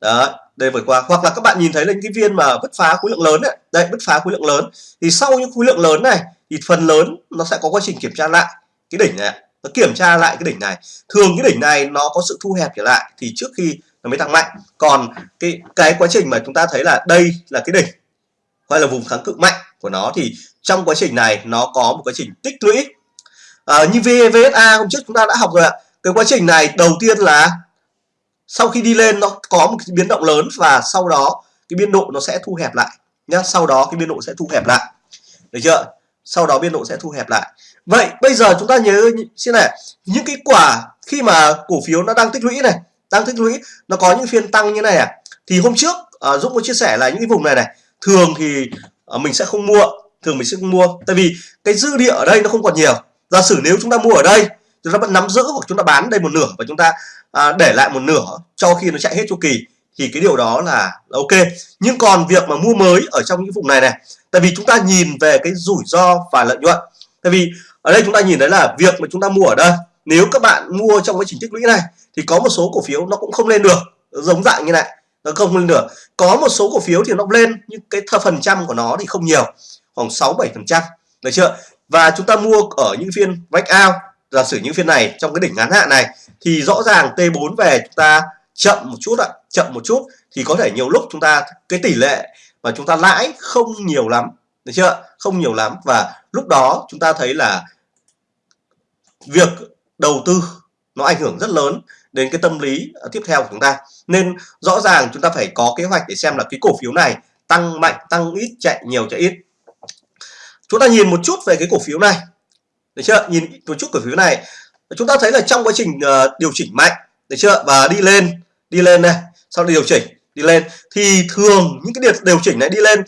đó đây vừa qua. Hoặc là các bạn nhìn thấy là những cái viên mà bứt phá khối lượng lớn đấy đây bứt phá khối lượng lớn. Thì sau những khối lượng lớn này thì phần lớn nó sẽ có quá trình kiểm tra lại cái đỉnh này nó kiểm tra lại cái đỉnh này. Thường cái đỉnh này nó có sự thu hẹp trở lại thì trước khi nó mới tăng mạnh. Còn cái cái quá trình mà chúng ta thấy là đây là cái đỉnh hay là vùng kháng cự mạnh của nó thì trong quá trình này nó có một quá trình tích lũy. À, như VVSA hôm trước chúng ta đã học rồi ạ. Cái quá trình này đầu tiên là sau khi đi lên nó có một cái biến động lớn và sau đó cái biên độ nó sẽ thu hẹp lại nhá. Sau đó cái biên độ sẽ thu hẹp lại. Được chưa? Sau đó biên độ sẽ thu hẹp lại. Vậy bây giờ chúng ta nhớ xem này những cái quả khi mà cổ phiếu nó đang tích lũy này đang tích lũy nó có những phiên tăng như này à thì hôm trước à, Dũng có chia sẻ là những cái vùng này này thường thì à, mình sẽ không mua thường mình sẽ không mua. Tại vì cái dư địa ở đây nó không còn nhiều. Giả sử nếu chúng ta mua ở đây chúng ta vẫn nắm giữ hoặc chúng ta bán đây một nửa và chúng ta à, để lại một nửa cho khi nó chạy hết chu kỳ thì cái điều đó là, là ok. Nhưng còn việc mà mua mới ở trong những vùng này này tại vì chúng ta nhìn về cái rủi ro và lợi nhuận. Tại vì ở đây chúng ta nhìn thấy là việc mà chúng ta mua ở đây nếu các bạn mua trong cái trình tích lũy này thì có một số cổ phiếu nó cũng không lên được. Giống dạng như này nó không lên được. Có một số cổ phiếu thì nó lên nhưng cái phần trăm của nó thì không nhiều khoảng 6 7 phần trăm. Được chưa? Và chúng ta mua ở những phiên breakout giả sử những phiên này, trong cái đỉnh ngắn hạn này, thì rõ ràng T4 về chúng ta chậm một chút ạ, chậm một chút, thì có thể nhiều lúc chúng ta, cái tỷ lệ mà chúng ta lãi không nhiều lắm, được chưa không nhiều lắm, và lúc đó chúng ta thấy là việc đầu tư nó ảnh hưởng rất lớn đến cái tâm lý à, tiếp theo của chúng ta. Nên rõ ràng chúng ta phải có kế hoạch để xem là cái cổ phiếu này tăng mạnh, tăng ít, chạy nhiều, chạy ít. Chúng ta nhìn một chút về cái cổ phiếu này được chưa? Nhìn một chút cổ phiếu này chúng ta thấy là trong quá trình uh, điều chỉnh mạnh được chưa? Và đi lên đi lên này sau điều chỉnh đi lên. Thì thường những cái điều chỉnh này đi lên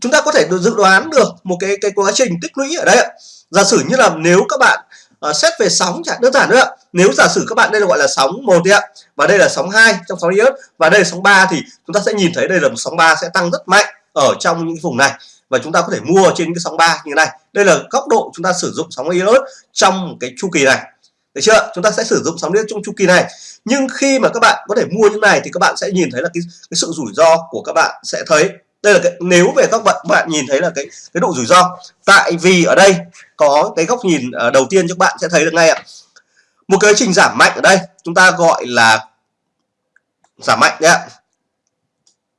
chúng ta có thể dự đoán được một cái cái quá trình tích lũy ở đây ạ. Giả sử như là nếu các bạn uh, xét về sóng chẳng đơn giản nữa nếu giả sử các bạn đây là gọi là sóng một ạ và đây là sóng 2 trong sóng iốt và đây là sóng 3 thì chúng ta sẽ nhìn thấy đây là một sóng 3 sẽ tăng rất mạnh ở trong những vùng này và chúng ta có thể mua trên cái sóng 3 như thế này. Đây là góc độ chúng ta sử dụng sóng ios trong cái chu kỳ này. Được chưa? Chúng ta sẽ sử dụng sóng ios trong chu kỳ này. Nhưng khi mà các bạn có thể mua như này thì các bạn sẽ nhìn thấy là cái, cái sự rủi ro của các bạn sẽ thấy. Đây là cái nếu về các bạn bạn nhìn thấy là cái cái độ rủi ro. Tại vì ở đây có cái góc nhìn à, đầu tiên cho các bạn sẽ thấy được ngay ạ. Một cái trình giảm mạnh ở đây chúng ta gọi là giảm mạnh đấy ạ.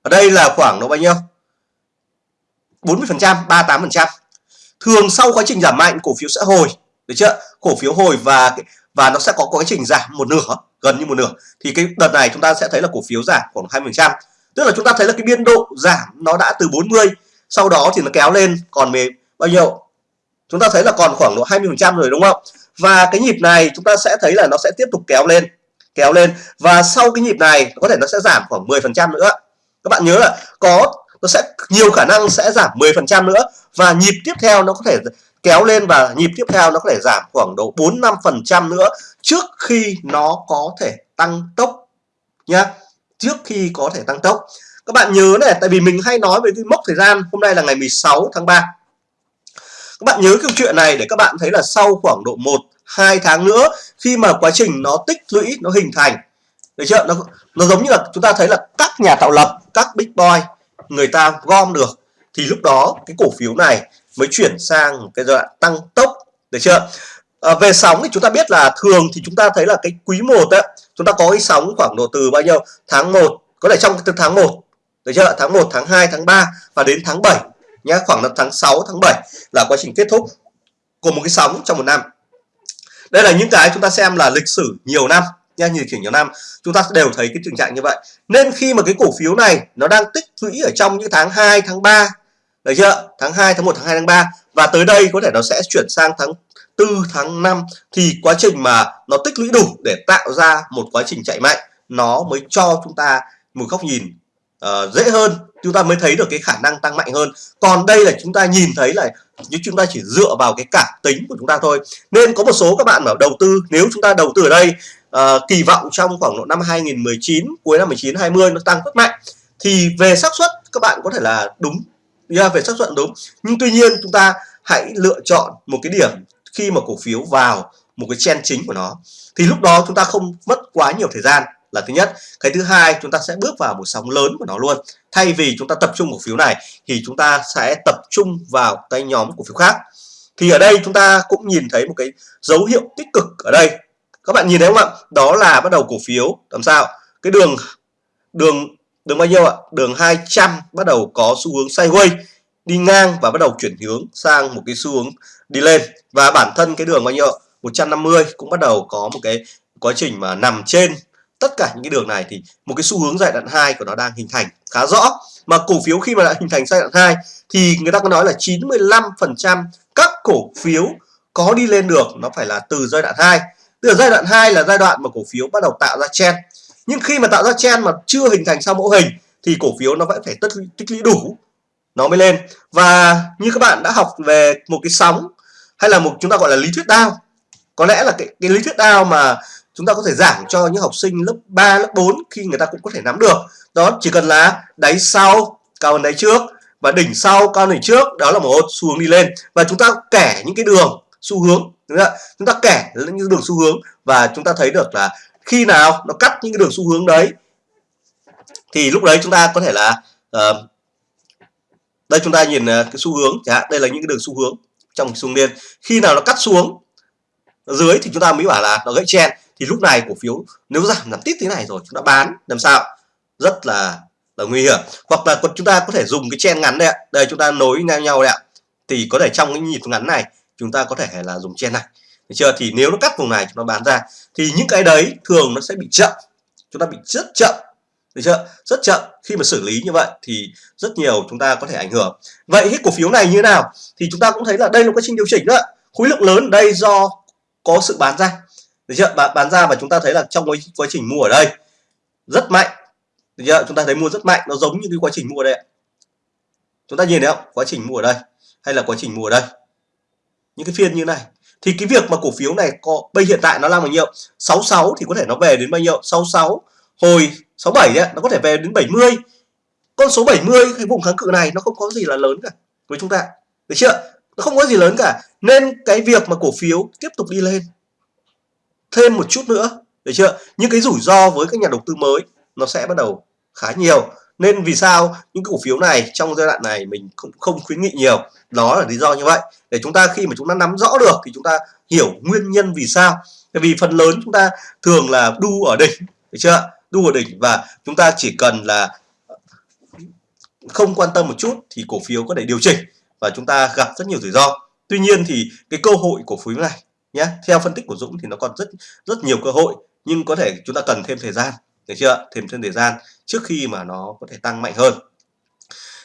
Ở đây là khoảng độ bao nhiêu? 40 phần trăm 38 phần trăm. Thường sau quá trình giảm mạnh, cổ phiếu sẽ hồi, được chưa? Cổ phiếu hồi và và nó sẽ có quá trình giảm một nửa, gần như một nửa. Thì cái đợt này chúng ta sẽ thấy là cổ phiếu giảm khoảng 20 phần trăm. Tức là chúng ta thấy là cái biên độ giảm nó đã từ 40 sau đó thì nó kéo lên còn về bao nhiêu? Chúng ta thấy là còn khoảng độ 20 phần trăm rồi, đúng không? Và cái nhịp này chúng ta sẽ thấy là nó sẽ tiếp tục kéo lên kéo lên. Và sau cái nhịp này có thể nó sẽ giảm khoảng 10 phần trăm nữa. Các bạn nhớ là có nó sẽ nhiều khả năng sẽ giảm 10% nữa. Và nhịp tiếp theo nó có thể kéo lên và nhịp tiếp theo nó có thể giảm khoảng độ 4-5% nữa trước khi nó có thể tăng tốc nhá. Trước khi có thể tăng tốc. Các bạn nhớ này, tại vì mình hay nói về cái mốc thời gian. Hôm nay là ngày 16 tháng 3 các bạn nhớ câu chuyện này để các bạn thấy là sau khoảng độ 1 2 tháng nữa, khi mà quá trình nó tích lũy, nó hình thành. Được chưa? Nó nó giống như là chúng ta thấy là các nhà tạo lập, các big boy người ta gom được thì lúc đó cái cổ phiếu này mới chuyển sang một cái giai đoạn tăng tốc được chưa? À, về sóng thì chúng ta biết là thường thì chúng ta thấy là cái quý 1 á chúng ta có cái sóng khoảng độ từ bao nhiêu? Tháng 1 có thể trong từ tháng 1 được chưa? Tháng 1 tháng 2 tháng 3 và đến tháng 7 nhá khoảng là tháng 6 tháng 7 là quá trình kết thúc của một cái sóng trong một năm. Đây là những cái chúng ta xem là lịch sử nhiều năm nha như chỉnh nhiều năm chúng ta đều thấy cái tình trạng như vậy. Nên khi mà cái cổ phiếu này nó đang tích lũy ở trong những tháng 2 tháng 3 được chưa? Tháng 2 tháng 1 tháng 2 tháng 3 và tới đây có thể nó sẽ chuyển sang tháng 4 tháng 5 thì quá trình mà nó tích lũy đủ để tạo ra một quá trình chạy mạnh nó mới cho chúng ta một góc nhìn uh, dễ hơn. Chúng ta mới thấy được cái khả năng tăng mạnh hơn. Còn đây là chúng ta nhìn thấy là như chúng ta chỉ dựa vào cái cảm tính của chúng ta thôi. Nên có một số các bạn ở đầu tư nếu chúng ta đầu tư ở đây uh, kỳ vọng trong khoảng độ năm 2019 cuối năm 19 20 nó tăng rất mạnh. Thì về xác suất các bạn có thể là đúng. Yeah, về xác suất đúng. Nhưng tuy nhiên chúng ta hãy lựa chọn một cái điểm khi mà cổ phiếu vào một cái chen chính của nó. Thì lúc đó chúng ta không mất quá nhiều thời gian là thứ nhất. Cái thứ hai chúng ta sẽ bước vào một sóng lớn của nó luôn. Thay vì chúng ta tập trung cổ phiếu này thì chúng ta sẽ tập trung vào cái nhóm cổ phiếu khác. Thì ở đây chúng ta cũng nhìn thấy một cái dấu hiệu tích cực ở đây các bạn nhìn thấy không ạ? Đó là bắt đầu cổ phiếu. Làm sao? Cái đường đường đường bao nhiêu ạ? Đường 200 bắt đầu có xu hướng sideways, đi ngang và bắt đầu chuyển hướng sang một cái xu hướng đi lên. Và bản thân cái đường bao nhiêu 150 cũng bắt đầu có một cái quá trình mà nằm trên tất cả những cái đường này. Thì một cái xu hướng giai đoạn 2 của nó đang hình thành khá rõ. Mà cổ phiếu khi mà đã hình thành giai đoạn 2 thì người ta có nói là 95% các cổ phiếu có đi lên được. Nó phải là từ giai đoạn 2 từ giai đoạn 2 là giai đoạn mà cổ phiếu bắt đầu tạo ra chen nhưng khi mà tạo ra chen mà chưa hình thành xong mẫu hình thì cổ phiếu nó vẫn phải tích tích lũy đủ. Nó mới lên. Và như các bạn đã học về một cái sóng hay là một chúng ta gọi là lý thuyết đao có lẽ là cái, cái lý thuyết đao mà chúng ta có thể giảng cho những học sinh lớp 3, lớp 4 khi người ta cũng có thể nắm được. Đó chỉ cần là đáy sau cao hơn đáy trước và đỉnh sau cao hơn đỉnh trước đó là một xu hướng đi lên. Và chúng ta kể những cái đường xu hướng chúng ta kẻ những đường xu hướng và chúng ta thấy được là khi nào nó cắt những cái đường xu hướng đấy thì lúc đấy chúng ta có thể là uh, đây chúng ta nhìn ờ, cái xu hướng chẳng hạn đây là những cái đường xu hướng trong xu liên khi nào nó cắt xuống dưới thì chúng ta mới bảo là nó gãy chen. Thì lúc này cổ phiếu nếu giảm giảm tít thế này rồi chúng ta bán làm sao? Rất là là nguy hiểm. Hoặc là chúng ta có thể dùng cái chen ngắn đây ạ. Đây chúng ta nối ngang nhau đây ạ. Thì có thể trong cái nhịp ngắn này chúng ta có thể là dùng chen này. Được chưa? Thì nếu nó cắt vùng này chúng nó bán ra thì những cái đấy thường nó sẽ bị chậm. Chúng ta bị rất chậm. Được chưa? Rất chậm. Khi mà xử lý như vậy thì rất nhiều chúng ta có thể ảnh hưởng. Vậy cái cổ phiếu này như thế nào? Thì chúng ta cũng thấy là đây là quá trình điều chỉnh đó khối lượng lớn đây do có sự bán ra. Được chưa? Bán, bán ra và chúng ta thấy là trong cái quá trình mua ở đây rất mạnh. Được chưa? Chúng ta thấy mua rất mạnh. Nó giống như cái quá trình mua đây chúng ta nhìn thấy không? Quá trình mua ở đây hay là quá trình mua ở đây? Những cái phiên như này. Thì cái việc mà cổ phiếu này có, bây hiện tại nó là bao nhiêu? 66 thì có thể nó về đến bao nhiêu? 66 hồi 67 đấy nó có thể về đến 70 con số 70 cái vùng kháng cự này nó không có gì là lớn cả với chúng ta. Được chưa? Nó không có gì lớn cả. Nên cái việc mà cổ phiếu tiếp tục đi lên. Thêm một chút nữa. Được chưa? Những cái rủi ro với các nhà đầu tư mới nó sẽ bắt đầu khá nhiều nên vì sao những cổ phiếu này trong giai đoạn này mình cũng không khuyến nghị nhiều? Đó là lý do như vậy. Để chúng ta khi mà chúng ta nắm rõ được thì chúng ta hiểu nguyên nhân vì sao. Vì phần lớn chúng ta thường là đu ở đỉnh, được chưa? Đu ở đỉnh và chúng ta chỉ cần là không quan tâm một chút thì cổ phiếu có thể điều chỉnh và chúng ta gặp rất nhiều rủi ro. Tuy nhiên thì cái cơ hội cổ phiếu này nhé, theo phân tích của Dũng thì nó còn rất rất nhiều cơ hội, nhưng có thể chúng ta cần thêm thời gian, được chưa? Thêm thêm thời gian trước khi mà nó có thể tăng mạnh hơn.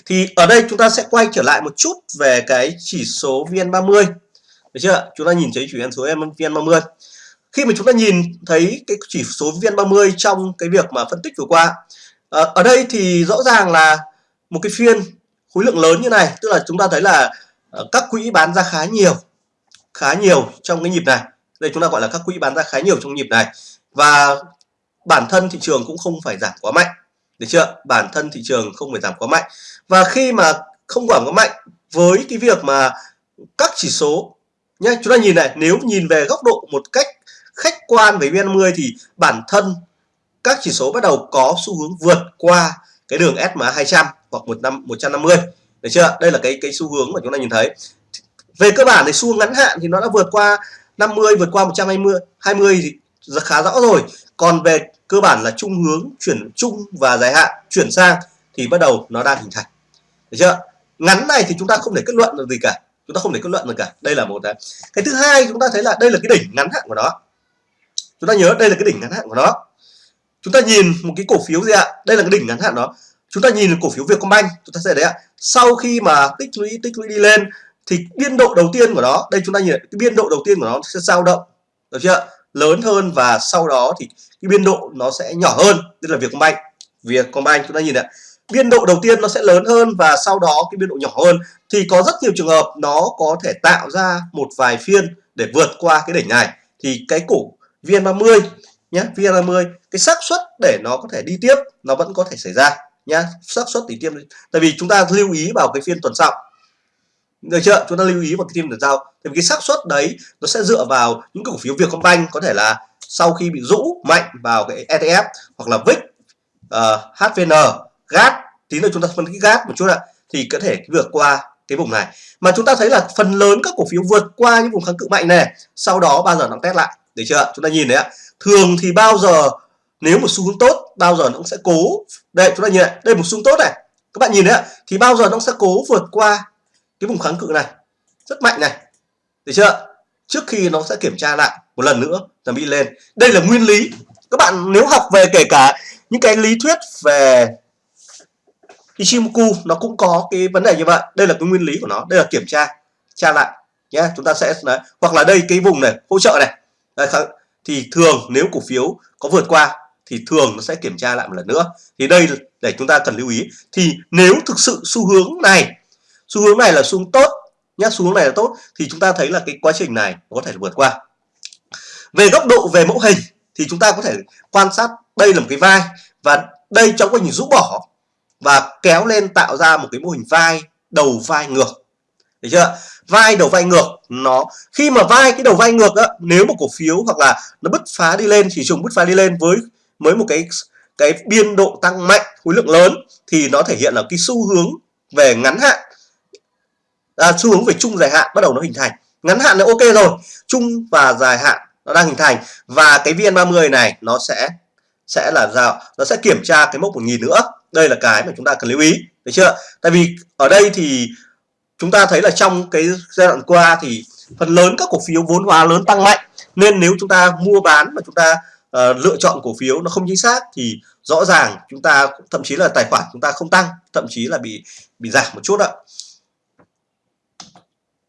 Thì ở đây chúng ta sẽ quay trở lại một chút về cái chỉ số VN30. Được chưa? Chúng ta nhìn thấy chỉ số VN30. Khi mà chúng ta nhìn thấy cái chỉ số VN30 trong cái việc mà phân tích vừa qua à, ở đây thì rõ ràng là một cái phiên khối lượng lớn như này tức là chúng ta thấy là ờ, các quỹ bán ra khá nhiều khá nhiều trong cái nhịp này. Đây chúng ta gọi là các quỹ bán ra khá nhiều trong nhịp này. Và bản thân thị trường cũng không phải giảm quá mạnh được chưa? Bản thân thị trường không phải giảm quá mạnh. Và khi mà không giảm quá mạnh, với cái việc mà các chỉ số nhé chúng ta nhìn này, nếu nhìn về góc độ một cách khách quan về VN50 thì bản thân các chỉ số bắt đầu có xu hướng vượt qua cái đường SMA 200 hoặc một năm 150 được chưa? Đây là cái cái xu hướng mà chúng ta nhìn thấy. Về cơ bản thì xu hướng ngắn hạn thì nó đã vượt qua 50 vượt qua 120 20 thì khá rõ rồi còn về cơ bản là trung hướng, chuyển chung và dài hạn, chuyển sang thì bắt đầu nó đang hình thành. Được chưa? Ngắn này thì chúng ta không thể kết luận được gì cả. Chúng ta không thể kết luận được cả. Đây là một cái. Cái thứ hai chúng ta thấy là đây là cái đỉnh ngắn hạn của nó. Chúng ta nhớ đây là cái đỉnh ngắn hạn của nó. Chúng ta nhìn một cái cổ phiếu gì ạ? Đây là cái đỉnh ngắn hạn đó. Chúng ta nhìn cổ phiếu Vietcombank. Chúng ta sẽ thấy ạ, sau khi mà tích lũy tích lũy đi lên thì biên độ đầu tiên của nó, đây chúng ta nhìn, cái biên độ đầu tiên của nó sẽ dao động. Được chưa? Lớn hơn và sau đó thì cái biên độ nó sẽ nhỏ hơn, tức là việc Vietcombank Vietcombank chúng ta nhìn ạ, biên độ đầu tiên nó sẽ lớn hơn và sau đó cái biên độ nhỏ hơn. Thì có rất nhiều trường hợp nó có thể tạo ra một vài phiên để vượt qua cái đỉnh này. Thì cái cổ VN30 nhé VN30 cái xác suất để nó có thể đi tiếp, nó vẫn có thể xảy ra nhá, xác suất đi tiếp. Tại vì chúng ta lưu ý vào cái phiên tuần sau được chưa? Chúng ta lưu ý vào cái phiên tuần giao. Thì cái xác suất đấy nó sẽ dựa vào những cổ phiếu Vietcombank có thể là sau khi bị rũ mạnh vào cái ETF hoặc là VIX ờ, uh, HVN GAT tí nữa chúng ta phân tích GAT một chút ạ. Thì có thể vượt qua cái vùng này. Mà chúng ta thấy là phần lớn các cổ phiếu vượt qua những vùng kháng cự mạnh này sau đó bao giờ nó test lại. Được chưa chúng ta nhìn đấy ạ. Thường thì bao giờ nếu một xu hướng tốt bao giờ nó cũng sẽ cố. Đây chúng ta nhìn này đây một xu hướng tốt này. Các bạn nhìn đấy ạ. Thì bao giờ nó sẽ cố vượt qua cái vùng kháng cự này rất mạnh này. Được chưa? Trước khi nó sẽ kiểm tra lại một lần nữa là bị lên. Đây là nguyên lý. Các bạn nếu học về kể cả những cái lý thuyết về Ichimoku nó cũng có cái vấn đề như vậy. Đây là cái nguyên lý của nó. Đây là kiểm tra tra lại nhé. Chúng ta sẽ đấy. hoặc là đây cái vùng này hỗ trợ này. Đấy, thì thường nếu cổ phiếu có vượt qua thì thường nó sẽ kiểm tra lại một lần nữa. Thì đây để chúng ta cần lưu ý. Thì nếu thực sự xu hướng này xu hướng này là xu hướng tốt nhé xu hướng này là tốt, thì chúng ta thấy là cái quá trình này có thể vượt qua. Về góc độ về mẫu hình thì chúng ta có thể quan sát đây là một cái vai và đây trong quá trình rũ bỏ và kéo lên tạo ra một cái mô hình vai đầu vai ngược. Được chưa? Vai đầu vai ngược, nó, khi mà vai, cái đầu vai ngược á, nếu một cổ phiếu hoặc là nó bứt phá đi lên chỉ trùng bứt phá đi lên với mới một cái cái biên độ tăng mạnh, khối lượng lớn thì nó thể hiện là cái xu hướng về ngắn hạn à, xu hướng về trung dài hạn bắt đầu nó hình thành. Ngắn hạn là ok rồi trung và dài hạn nó đang hình thành. Và cái VN30 này nó sẽ sẽ là sao? Nó sẽ kiểm tra cái mốc 1000 nữa. Đây là cái mà chúng ta cần lưu ý được chưa? Tại vì ở đây thì chúng ta thấy là trong cái giai đoạn qua thì phần lớn các cổ phiếu vốn hóa lớn tăng mạnh. Nên nếu chúng ta mua bán mà chúng ta uh, lựa chọn cổ phiếu nó không chính xác thì rõ ràng chúng ta thậm chí là tài khoản chúng ta không tăng thậm chí là bị bị giảm một chút ạ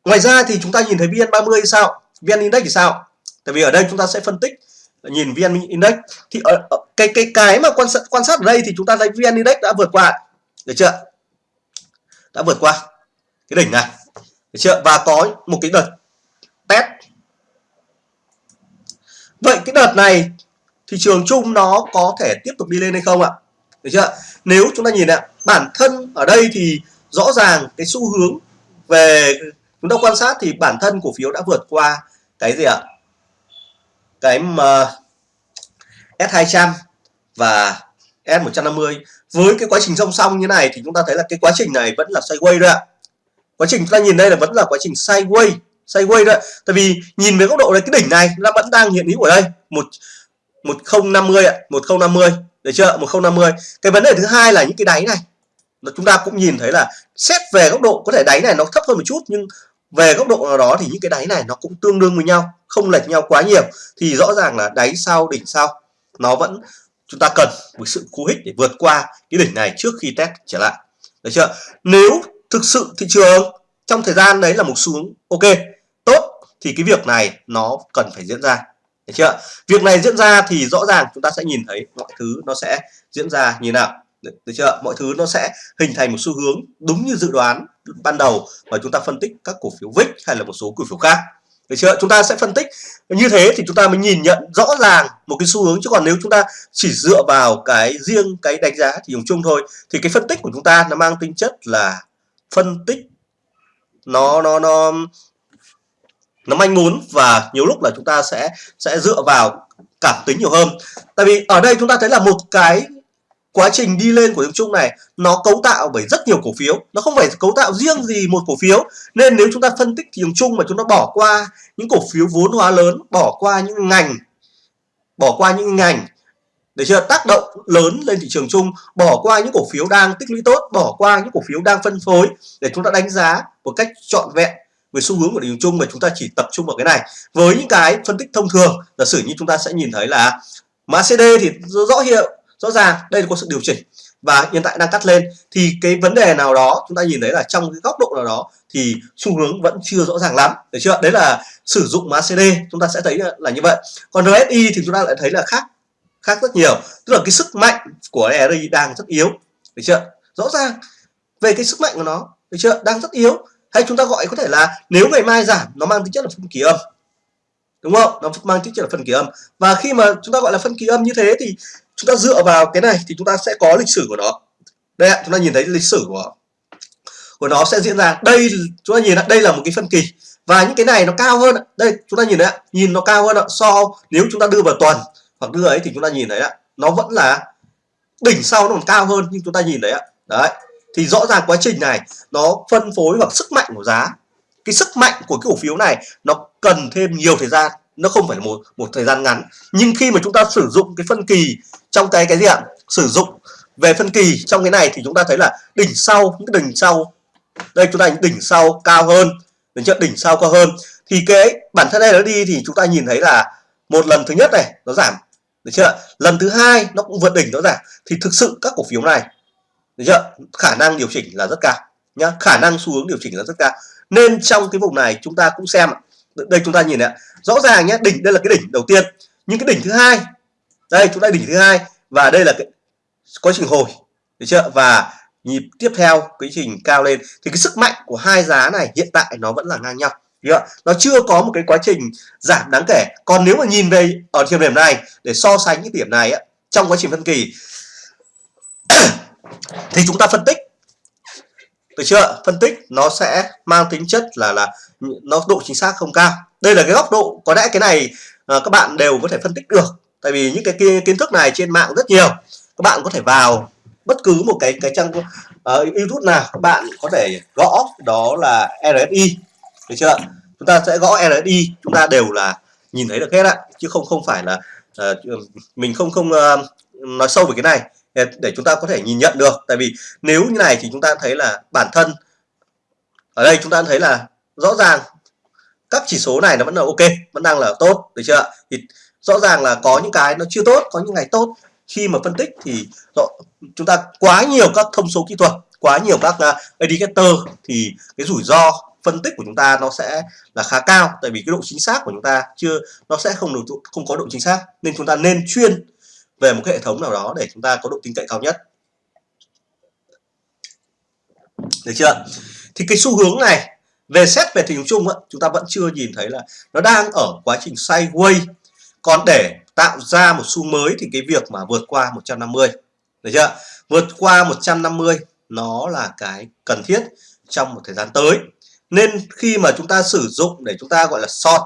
ngoài ra thì chúng ta nhìn thấy VN30 sao? VN Index thì sao? Tại vì ở đây chúng ta sẽ phân tích nhìn VN Index. Thì ở, ở cái cái cái mà quan sát quan sát ở đây thì chúng ta thấy VN Index đã vượt qua. Được chưa? Đã vượt qua cái đỉnh này. Được chưa? Và có một cái đợt test. Vậy cái đợt này thị trường chung nó có thể tiếp tục đi lên hay không ạ? Được chưa? Nếu chúng ta nhìn ạ bản thân ở đây thì rõ ràng cái xu hướng về chúng ta quan sát thì bản thân cổ phiếu đã vượt qua cái gì ạ? Cái um, mà S200 và S150 với cái quá trình song song như này thì chúng ta thấy là cái quá trình này vẫn là sideways đấy ạ. Quá trình chúng ta nhìn đây là vẫn là quá trình sideways sideways đấy tại vì nhìn về góc độ này, cái đỉnh này nó vẫn đang hiện hữu ở đây. Một 1050 ạ 1050 được chưa 1050 cái vấn đề thứ hai là những cái đáy này. Chúng ta cũng nhìn thấy là xét về góc độ, có thể đáy này nó thấp hơn một chút nhưng về góc độ nào đó thì những cái đáy này nó cũng tương đương với nhau không lệch nhau quá nhiều. Thì rõ ràng là đáy sau đỉnh sau nó vẫn chúng ta cần một sự cú hích để vượt qua cái đỉnh này trước khi test trở lại. Được chưa? Nếu thực sự thị trường trong thời gian đấy là một xuống ok tốt thì cái việc này nó cần phải diễn ra. Được chưa? Việc này diễn ra thì rõ ràng chúng ta sẽ nhìn thấy mọi thứ nó sẽ diễn ra như nào. Được, được chưa? Mọi thứ nó sẽ hình thành một xu hướng đúng như dự đoán ban đầu mà chúng ta phân tích các cổ phiếu VIX hay là một số cổ phiếu khác. Được chưa? Chúng ta sẽ phân tích. Như thế thì chúng ta mới nhìn nhận rõ ràng một cái xu hướng. Chứ còn nếu chúng ta chỉ dựa vào cái riêng cái đánh giá thì dùng chung thôi, thì cái phân tích của chúng ta nó mang tính chất là phân tích nó nó nó nó manh muốn và nhiều lúc là chúng ta sẽ sẽ dựa vào cảm tính nhiều hơn. Tại vì ở đây chúng ta thấy là một cái quá trình đi lên của tiếng Trung này, nó cấu tạo bởi rất nhiều cổ phiếu. Nó không phải cấu tạo riêng gì một cổ phiếu. Nên nếu chúng ta phân tích thị trường chung mà chúng ta bỏ qua những cổ phiếu vốn hóa lớn, bỏ qua những ngành, bỏ qua những ngành để chưa tác động lớn lên thị trường chung, bỏ qua những cổ phiếu đang tích lũy tốt, bỏ qua những cổ phiếu đang phân phối để chúng ta đánh giá một cách trọn vẹn về xu hướng của thị trường chung mà chúng ta chỉ tập trung vào cái này. Với những cái phân tích thông thường, giả sử như chúng ta sẽ nhìn thấy là MACD thì rõ hiệu rõ ràng, đây là có sự điều chỉnh. Và hiện tại đang cắt lên, thì cái vấn đề nào đó chúng ta nhìn thấy là trong cái góc độ nào đó thì xu hướng vẫn chưa rõ ràng lắm, được chưa? Đấy là sử dụng MACD chúng ta sẽ thấy là như vậy. Còn RSI thì chúng ta lại thấy là khác khác rất nhiều. Tức là cái sức mạnh của RSI đang rất yếu, được chưa? Rõ ràng, về cái sức mạnh của nó, được chưa? Đang rất yếu. Hay chúng ta gọi có thể là nếu ngày mai giảm, nó mang tính chất là phân kỳ âm. Đúng không? Nó mang tính chất là phân kỳ âm. Và khi mà chúng ta gọi là phân kỳ âm như thế thì chúng ta dựa vào cái này thì chúng ta sẽ có lịch sử của nó. Đây ạ, chúng ta nhìn thấy lịch sử của của nó sẽ diễn ra. Đây, chúng ta nhìn ạ, đây là một cái phân kỳ. Và những cái này nó cao hơn đây, chúng ta nhìn đấy ạ, nhìn nó cao hơn ạ. So, nếu chúng ta đưa vào tuần hoặc đưa ấy thì chúng ta nhìn thấy ạ, nó vẫn là đỉnh sau nó còn cao hơn, nhưng chúng ta nhìn đấy ạ. Đấy, thì rõ ràng quá trình này nó phân phối hoặc sức mạnh của giá. Cái sức mạnh của cái cổ phiếu này nó cần thêm nhiều thời gian nó không phải là một một thời gian ngắn. Nhưng khi mà chúng ta sử dụng cái phân kỳ trong cái cái gì ạ? Sử dụng về phân kỳ trong cái này thì chúng ta thấy là đỉnh sau, những cái đỉnh sau, đây chúng ta đỉnh sau cao hơn đến chưa? Đỉnh sau cao hơn. Thì cái bản thân đây nó đi thì chúng ta nhìn thấy là một lần thứ nhất này nó giảm, được chưa? Lần thứ hai nó cũng vượt đỉnh nó giảm. Thì thực sự các cổ phiếu này, được chưa? Khả năng điều chỉnh là rất cao nhá. Khả năng xu hướng điều chỉnh là rất cao. Nên trong cái vùng này chúng ta cũng xem đây chúng ta nhìn này rõ ràng nhé đỉnh đây là cái đỉnh đầu tiên. Nhưng cái đỉnh thứ hai, đây, chúng ta đỉnh thứ hai. Và đây là cái quá trình hồi, được chưa? Và nhịp tiếp theo quá trình cao lên. Thì cái sức mạnh của hai giá này hiện tại nó vẫn là ngang nhau chưa? nó chưa có một cái quá trình giảm đáng kể. Còn nếu mà nhìn về ở thời điểm này, để so sánh cái điểm này trong quá trình phân kỳ, thì chúng ta phân tích được chưa? Phân tích nó sẽ mang tính chất là là nó độ chính xác không cao. Đây là cái góc độ có lẽ cái này à, các bạn đều có thể phân tích được. Tại vì những cái kiến thức này trên mạng rất nhiều. Các bạn có thể vào bất cứ một cái cái trang uh, YouTube nào các bạn có thể gõ đó là RSI được chưa? Chúng ta sẽ gõ RSI chúng ta đều là nhìn thấy được hết ạ chứ không không phải là uh, mình không không uh, nói sâu về cái này để chúng ta có thể nhìn nhận được. Tại vì nếu như này thì chúng ta thấy là bản thân, ở đây chúng ta thấy là rõ ràng các chỉ số này nó vẫn là ok, vẫn đang là tốt, được chưa thì rõ ràng là có những cái nó chưa tốt, có những ngày tốt. Khi mà phân tích thì chúng ta quá nhiều các thông số kỹ thuật, quá nhiều các à, indicator thì cái rủi ro phân tích của chúng ta nó sẽ là khá cao. Tại vì cái độ chính xác của chúng ta chưa, nó sẽ không được, không có độ chính xác. Nên chúng ta nên chuyên về một cái hệ thống nào đó để chúng ta có độ tin cậy cao nhất. Được chưa? Thì cái xu hướng này về xét về tình trường chung á, chúng ta vẫn chưa nhìn thấy là nó đang ở quá trình sideways. Còn để tạo ra một xu mới thì cái việc mà vượt qua 150 được chưa? Vượt qua 150 nó là cái cần thiết trong một thời gian tới. Nên khi mà chúng ta sử dụng để chúng ta gọi là short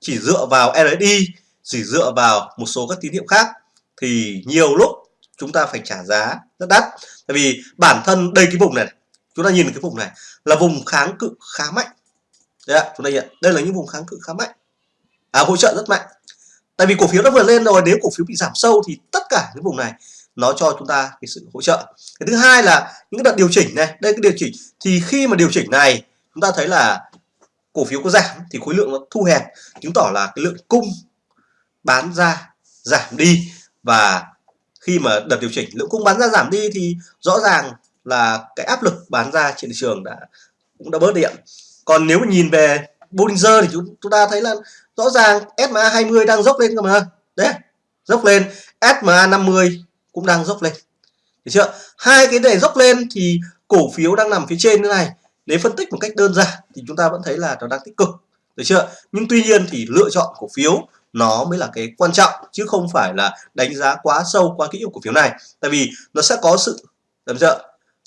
chỉ dựa vào RSI chỉ dựa vào một số các tín hiệu khác thì nhiều lúc chúng ta phải trả giá rất đắt. Tại vì bản thân đây cái vùng này chúng ta nhìn cái vùng này là vùng kháng cự khá mạnh. Đấy ạ chúng ta nhận đây là những vùng kháng cự khá mạnh. À, hỗ trợ rất mạnh. Tại vì cổ phiếu nó vừa lên rồi nếu cổ phiếu bị giảm sâu thì tất cả những vùng này nó cho chúng ta cái sự hỗ trợ. Cái thứ hai là những cái đợt điều chỉnh này đây cái điều chỉnh thì khi mà điều chỉnh này chúng ta thấy là cổ phiếu có giảm thì khối lượng nó thu hẹp chứng tỏ là cái lượng cung bán ra giảm đi và khi mà đợt điều chỉnh lượng cung bán ra giảm đi thì rõ ràng là cái áp lực bán ra trên thị trường đã cũng đã bớt điện còn nếu mà nhìn về Bollinger thì chúng, chúng ta thấy là rõ ràng SMA 20 đang dốc lên cơ mà. Đấy dốc lên. SMA 50 cũng đang dốc lên. Được chưa? Hai cái này dốc lên thì cổ phiếu đang nằm phía trên như này. Nếu phân tích một cách đơn giản thì chúng ta vẫn thấy là nó đang tích cực. Được chưa? Nhưng tuy nhiên thì lựa chọn cổ phiếu nó mới là cái quan trọng, chứ không phải là đánh giá quá sâu quá kỹ của cổ phiếu này. Tại vì nó sẽ có sự làm sao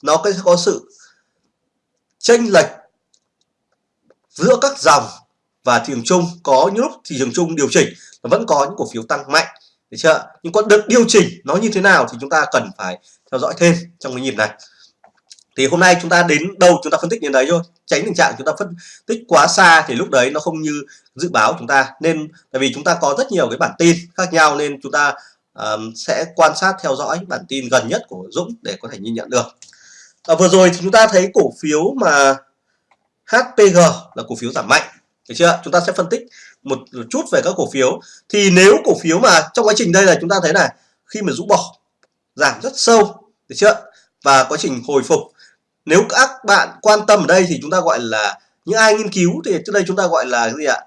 nó sẽ có sự chênh lệch giữa các dòng và thị trường chung. Có những lúc thị trường chung điều chỉnh, nó vẫn có những cổ phiếu tăng mạnh, được chưa? Nhưng còn được điều chỉnh nó như thế nào thì chúng ta cần phải theo dõi thêm trong cái nhịp này thì hôm nay chúng ta đến đâu chúng ta phân tích đến đấy thôi. Tránh tình trạng chúng ta phân tích quá xa thì lúc đấy nó không như dự báo chúng ta. Nên tại vì chúng ta có rất nhiều cái bản tin khác nhau nên chúng ta um, sẽ quan sát theo dõi bản tin gần nhất của Dũng để có thể nhìn nhận được. À, vừa rồi thì chúng ta thấy cổ phiếu mà HPG là cổ phiếu giảm mạnh. Được chưa? Chúng ta sẽ phân tích một chút về các cổ phiếu. Thì nếu cổ phiếu mà trong quá trình đây là chúng ta thấy này khi mà rũ bỏ giảm rất sâu được chưa? Và quá trình hồi phục nếu các bạn quan tâm ở đây thì chúng ta gọi là những ai nghiên cứu thì trước đây chúng ta gọi là cái gì ạ?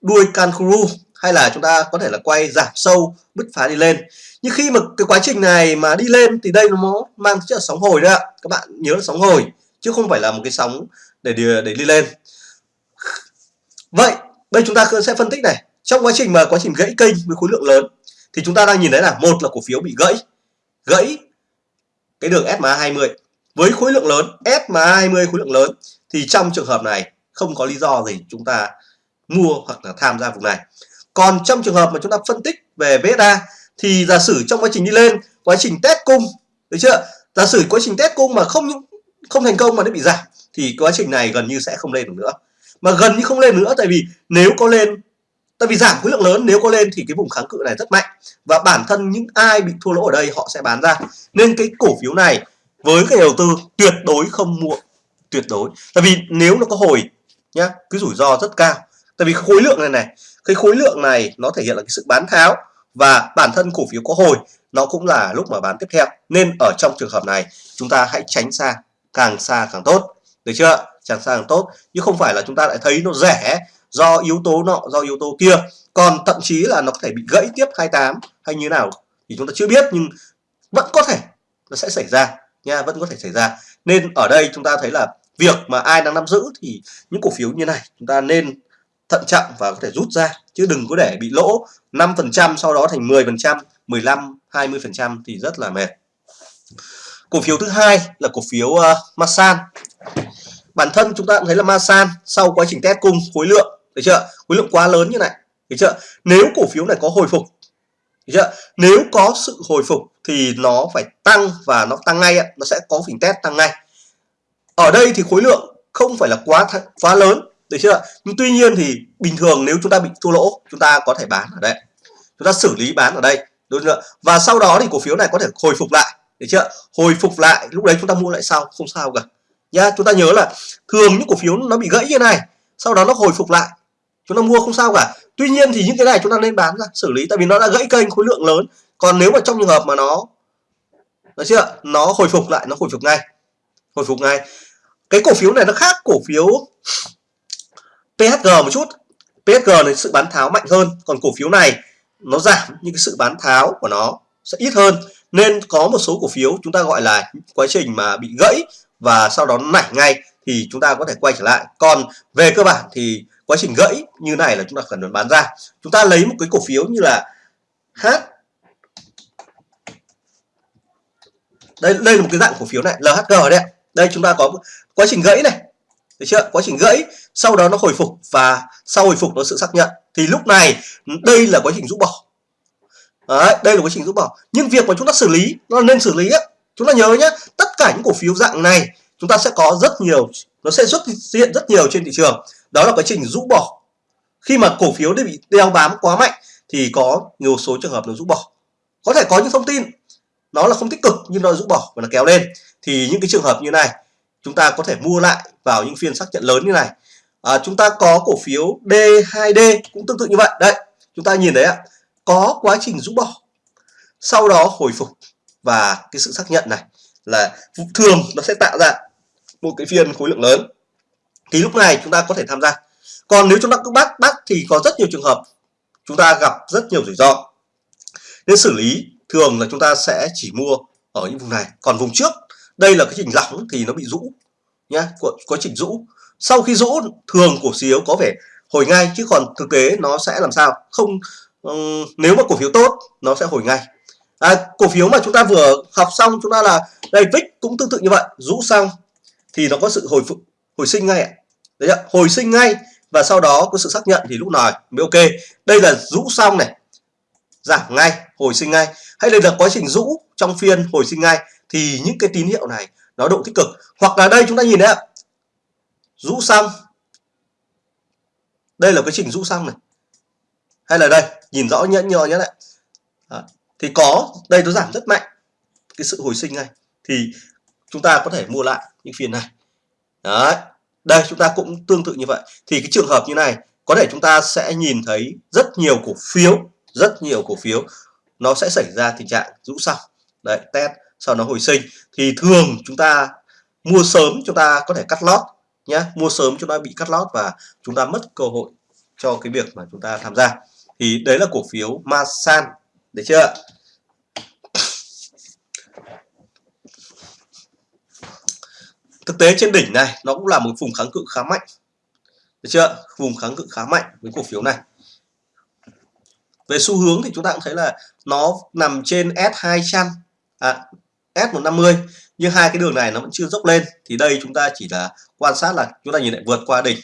Đuôi kangaroo hay là chúng ta có thể là quay giảm sâu, bứt phá đi lên. Nhưng khi mà cái quá trình này mà đi lên thì đây nó mang chất là sóng hồi đấy ạ. Các bạn nhớ là sóng hồi, chứ không phải là một cái sóng để để đi lên. Vậy, đây chúng ta sẽ phân tích này. Trong quá trình mà quá trình gãy kênh với khối lượng lớn, thì chúng ta đang nhìn thấy là một là cổ phiếu bị gãy. Gãy cái đường SMA 20 với khối lượng lớn SMA 20 khối lượng lớn, thì trong trường hợp này không có lý do gì chúng ta mua hoặc là tham gia vùng này. Còn trong trường hợp mà chúng ta phân tích về VSA thì giả sử trong quá trình đi lên, quá trình test cung, được chưa? Giả sử quá trình test cung mà không không thành công mà nó bị giảm, thì quá trình này gần như sẽ không lên được nữa. Mà gần như không lên nữa tại vì nếu có lên tại vì giảm khối lượng lớn nếu có lên thì cái vùng kháng cự này rất mạnh và bản thân những ai bị thua lỗ ở đây họ sẽ bán ra. Nên cái cổ phiếu này với cái đầu tư tuyệt đối không mua, tuyệt đối. Tại vì nếu nó có hồi nhá, cái rủi ro rất cao. Tại vì khối lượng này này, cái khối lượng này nó thể hiện là cái sự bán tháo và bản thân cổ phiếu có hồi, nó cũng là lúc mà bán tiếp theo. Nên ở trong trường hợp này, chúng ta hãy tránh xa, càng xa càng tốt. Được chưa? Càng xa càng tốt. Chứ không phải là chúng ta lại thấy nó rẻ do yếu tố nọ do yếu tố kia. Còn thậm chí là nó có thể bị gãy tiếp 28 hay như nào thì chúng ta chưa biết nhưng vẫn có thể nó sẽ xảy ra nha vẫn có thể xảy ra. Nên ở đây chúng ta thấy là việc mà ai đang nắm giữ thì những cổ phiếu như này chúng ta nên thận trọng và có thể rút ra chứ đừng có để bị lỗ 5% sau đó thành 10% 15 20% thì rất là mệt. Cổ phiếu thứ hai là cổ phiếu ờ, uh, Masan bản thân chúng ta cũng thấy là Masan sau quá trình test cung khối lượng được chưa? Khối lượng quá lớn như này. Được chưa? Nếu cổ phiếu này có hồi phục, được chưa? Nếu có sự hồi phục thì nó phải tăng và nó tăng ngay nó sẽ có phỉnh test tăng ngay. Ở đây thì khối lượng không phải là quá quá lớn, được chưa? Nhưng tuy nhiên thì bình thường nếu chúng ta bị thua lỗ, chúng ta có thể bán ở đây. Chúng ta xử lý bán ở đây, đúng chưa? Và sau đó thì cổ phiếu này có thể hồi phục lại, được chưa? Hồi phục lại, lúc đấy chúng ta mua lại sau, không sao cả. Nhá, chúng ta nhớ là thường những cổ phiếu nó bị gãy như này, sau đó nó hồi phục lại chúng ta mua không sao cả. Tuy nhiên thì những cái này chúng ta nên bán ra, xử lý. Tại vì nó đã gãy kênh khối lượng lớn. Còn nếu mà trong trường hợp mà nó, được chưa? Nó hồi phục lại, nó hồi phục ngay. Hồi phục ngay. Cái cổ phiếu này nó khác cổ phiếu PHG một chút. PHG này sự bán tháo mạnh hơn. Còn cổ phiếu này, nó giảm, nhưng cái sự bán tháo của nó sẽ ít hơn. Nên có một số cổ phiếu chúng ta gọi là quá trình mà bị gãy và sau đó nảy ngay thì chúng ta có thể quay trở lại. Còn về cơ bản thì quá trình gãy như này là chúng ta cần bán ra. Chúng ta lấy một cái cổ phiếu như là H. Đây đây là một cái dạng cổ phiếu này LHG đấy đây chúng ta có quá trình gãy này. Được chưa? Quá trình gãy sau đó nó hồi phục và sau hồi phục nó sự xác nhận. Thì lúc này đây là quá trình rũ bỏ. Đấy, đây là quá trình rũ bỏ. Nhưng việc mà chúng ta xử lý nó nên xử lý á. Chúng ta nhớ nhé tất cả những cổ phiếu dạng này chúng ta sẽ có rất nhiều nó sẽ xuất hiện rất nhiều trên thị trường đó là quá trình rũ bỏ. Khi mà cổ phiếu bị đeo bám quá mạnh thì có nhiều số trường hợp nó rũ bỏ. Có thể có những thông tin nó là không tích cực nhưng nó rũ bỏ và nó kéo lên. Thì những cái trường hợp như này chúng ta có thể mua lại vào những phiên xác nhận lớn như này. À, chúng ta có cổ phiếu D2D cũng tương tự như vậy. Đấy chúng ta nhìn thấy ạ có quá trình rũ bỏ. Sau đó hồi phục và cái sự xác nhận này là thường nó sẽ tạo ra một cái phiên khối lượng lớn thì lúc này chúng ta có thể tham gia. Còn nếu chúng ta cứ bắt bắt thì có rất nhiều trường hợp chúng ta gặp rất nhiều rủi ro. Nên xử lý thường là chúng ta sẽ chỉ mua ở những vùng này. Còn vùng trước đây là cái trình lỏng thì nó bị rũ nhá quá trình rũ. Sau khi rũ thường cổ phiếu có vẻ hồi ngay chứ còn thực tế nó sẽ làm sao? Không um, nếu mà cổ phiếu tốt nó sẽ hồi ngay. À, cổ phiếu mà chúng ta vừa học xong chúng ta là đây VIX cũng tương tự như vậy. Rũ xong thì nó có sự hồi phục hồi sinh ngay ạ. Đấy ạ, hồi sinh ngay và sau đó có sự xác nhận thì lúc nào mới ok. Đây là rũ xong này. Giảm ngay, hồi sinh ngay. Hay đây là quá trình rũ trong phiên hồi sinh ngay thì những cái tín hiệu này nó độ tích cực. Hoặc là đây chúng ta nhìn đấy ạ. Rũ xong. Đây là quá trình rũ xong này. Hay là đây, nhìn rõ nhẫn nhờ nhé lại thì có, đây nó giảm rất mạnh cái sự hồi sinh này thì chúng ta có thể mua lại những phiên này đấy. Đây, chúng ta cũng tương tự như vậy. Thì cái trường hợp như này, có thể chúng ta sẽ nhìn thấy rất nhiều cổ phiếu, rất nhiều cổ phiếu. Nó sẽ xảy ra tình trạng rũ sau. đấy, test sau nó hồi sinh. Thì thường chúng ta mua sớm, chúng ta có thể cắt lót nhé. Mua sớm chúng ta bị cắt lót và chúng ta mất cơ hội cho cái việc mà chúng ta tham gia. Thì đấy là cổ phiếu Masan. Được chưa? Thực tế trên đỉnh này nó cũng là một vùng kháng cự khá mạnh. Được chưa? Vùng kháng cự khá mạnh với cổ phiếu này. Về xu hướng thì chúng ta cũng thấy là nó nằm trên S200 à, S150 nhưng hai cái đường này nó vẫn chưa dốc lên. Thì đây chúng ta chỉ là quan sát là chúng ta nhìn lại vượt qua đỉnh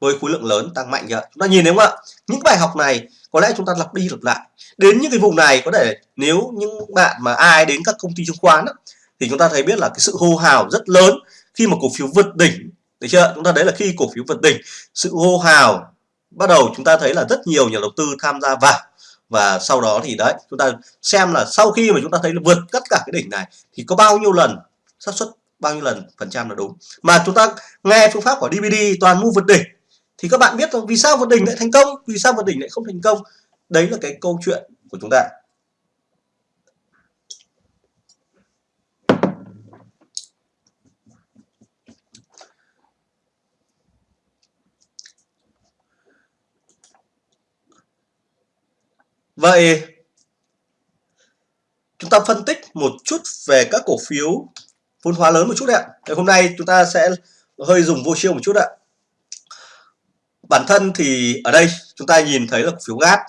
với khối lượng lớn tăng mạnh kìa. Chúng ta nhìn thấy không ạ? Những bài học này có lẽ chúng ta lặp đi lặp lại. Đến những cái vùng này có thể nếu những bạn mà ai đến các công ty chứng khoán đó, thì chúng ta thấy biết là cái sự hô hào rất lớn khi mà cổ phiếu vượt đỉnh được chưa? Chúng ta đấy là khi cổ phiếu vượt đỉnh, sự hô hào bắt đầu chúng ta thấy là rất nhiều nhà đầu tư tham gia vào. Và sau đó thì đấy, chúng ta xem là sau khi mà chúng ta thấy là vượt tất cả cái đỉnh này, thì có bao nhiêu lần xác suất, bao nhiêu lần phần trăm là đúng. Mà chúng ta nghe phương pháp của DVD toàn mua vượt đỉnh, thì các bạn biết rồi vì sao vượt đỉnh lại thành công, vì sao vượt đỉnh lại không thành công? Đấy là cái câu chuyện của chúng ta. Vậy chúng ta phân tích một chút về các cổ phiếu vốn hóa lớn một chút ạ. Hôm nay chúng ta sẽ hơi dùng vô chiêu một chút ạ. Bản thân thì ở đây chúng ta nhìn thấy là cổ phiếu GAT.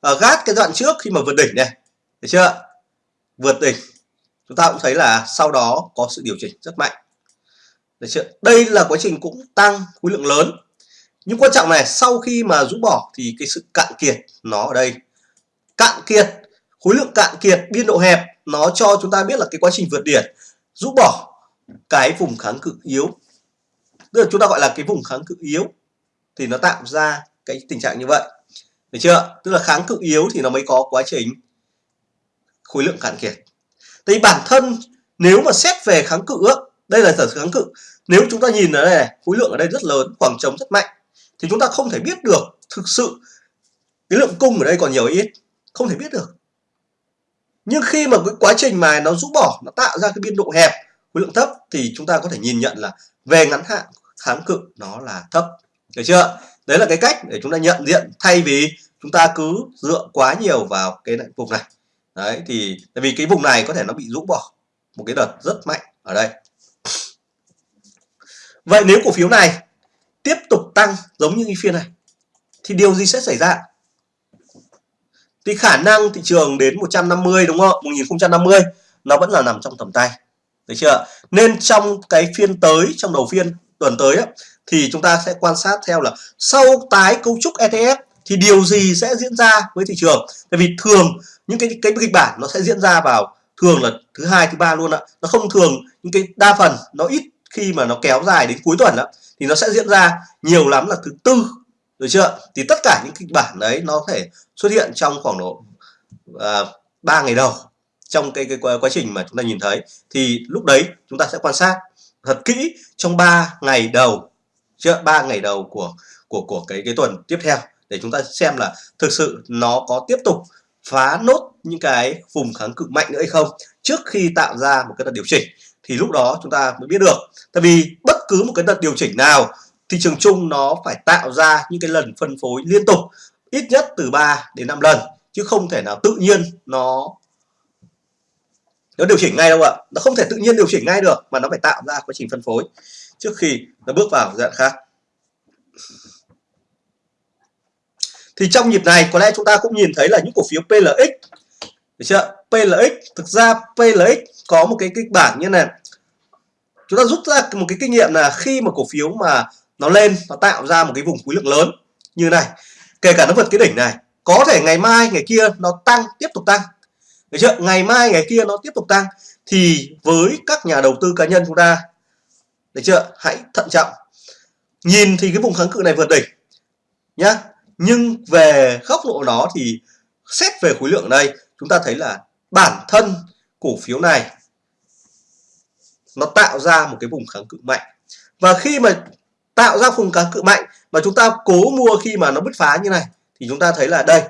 À, GAT cái đoạn trước khi mà vượt đỉnh này, thấy chưa? Vượt đỉnh. Chúng ta cũng thấy là sau đó có sự điều chỉnh rất mạnh. Đấy chưa? Đây là quá trình cũng tăng khối lượng lớn. Nhưng quan trọng này, sau khi mà rũ bỏ thì cái sự cạn kiệt nó ở đây cạn kiệt khối lượng cạn kiệt biên độ hẹp nó cho chúng ta biết là cái quá trình vượt điển rũ bỏ cái vùng kháng cự yếu. Tức là chúng ta gọi là cái vùng kháng cự yếu thì nó tạo ra cái tình trạng như vậy. Được chưa? Tức là kháng cự yếu thì nó mới có quá trình khối lượng cạn kiệt. Thì bản thân nếu mà xét về kháng cự đây là sở kháng cự. Nếu chúng ta nhìn ở đây này, khối lượng ở đây rất lớn khoảng trống rất mạnh thì chúng ta không thể biết được thực sự cái lượng cung ở đây còn nhiều ít không thể biết được. Nhưng khi mà cái quá trình mà nó rũ bỏ, nó tạo ra cái biên độ hẹp, khối lượng thấp thì chúng ta có thể nhìn nhận là về ngắn hạn, kháng cự nó là thấp. Được chưa? Đấy là cái cách để chúng ta nhận diện thay vì chúng ta cứ dựa quá nhiều vào cái vùng này. Đấy, thì tại vì cái vùng này có thể nó bị rũ bỏ một cái đợt rất mạnh ở đây. Vậy nếu cổ phiếu này tiếp tục tăng giống như cái phiên này, thì điều gì sẽ xảy ra? Thì khả năng thị trường đến 150 đúng không 1050 nó vẫn là nằm trong tầm tay. Được chưa nên trong cái phiên tới trong đầu phiên tuần tới á, thì chúng ta sẽ quan sát theo là sau tái cấu trúc ETF thì điều gì sẽ diễn ra với thị trường? Tại vì thường những cái cái kịch bản nó sẽ diễn ra vào thường là thứ hai thứ ba luôn ạ. Nó không thường những cái đa phần nó ít khi mà nó kéo dài đến cuối tuần đó, thì nó sẽ diễn ra nhiều lắm là thứ tư được chưa? Thì tất cả những kịch bản đấy nó có thể xuất hiện trong khoảng độ à, 3 ngày đầu trong cái, cái quá trình mà chúng ta nhìn thấy. Thì lúc đấy chúng ta sẽ quan sát thật kỹ trong 3 ngày đầu chưa? Ba ngày đầu của của của cái cái tuần tiếp theo để chúng ta xem là thực sự nó có tiếp tục phá nốt những cái vùng kháng cự mạnh nữa hay không trước khi tạo ra một cái đợt điều chỉnh. Thì lúc đó chúng ta mới biết được. Tại vì bất cứ một cái đợt điều chỉnh nào thị trường chung nó phải tạo ra những cái lần phân phối liên tục, ít nhất từ 3 đến 5 lần, chứ không thể nào tự nhiên nó nó điều chỉnh ngay đâu ạ. Nó không thể tự nhiên điều chỉnh ngay được, mà nó phải tạo ra quá trình phân phối. Trước khi nó bước vào giai đoạn khác. Thì trong nhịp này, có lẽ chúng ta cũng nhìn thấy là những cổ phiếu PLX được chưa PLX thực ra PLX có một cái kịch bản như này. Chúng ta rút ra một cái kinh nghiệm là khi mà cổ phiếu mà nó lên, nó tạo ra một cái vùng khối lượng lớn. Như này, kể cả nó vượt cái đỉnh này, có thể ngày mai, ngày kia nó tăng, tiếp tục tăng. Được chưa? Ngày mai, ngày kia nó tiếp tục tăng. Thì với các nhà đầu tư cá nhân chúng ta, được chưa? Hãy thận trọng. Nhìn thì cái vùng kháng cự này vượt đỉnh, nhá. Nhưng về góc độ đó thì xét về khối lượng đây, chúng ta thấy là bản thân cổ phiếu này, nó tạo ra một cái vùng kháng cự mạnh. Và khi mà tạo ra vùng kháng cự mạnh mà chúng ta cố mua khi mà nó bứt phá như này, thì chúng ta thấy là đây,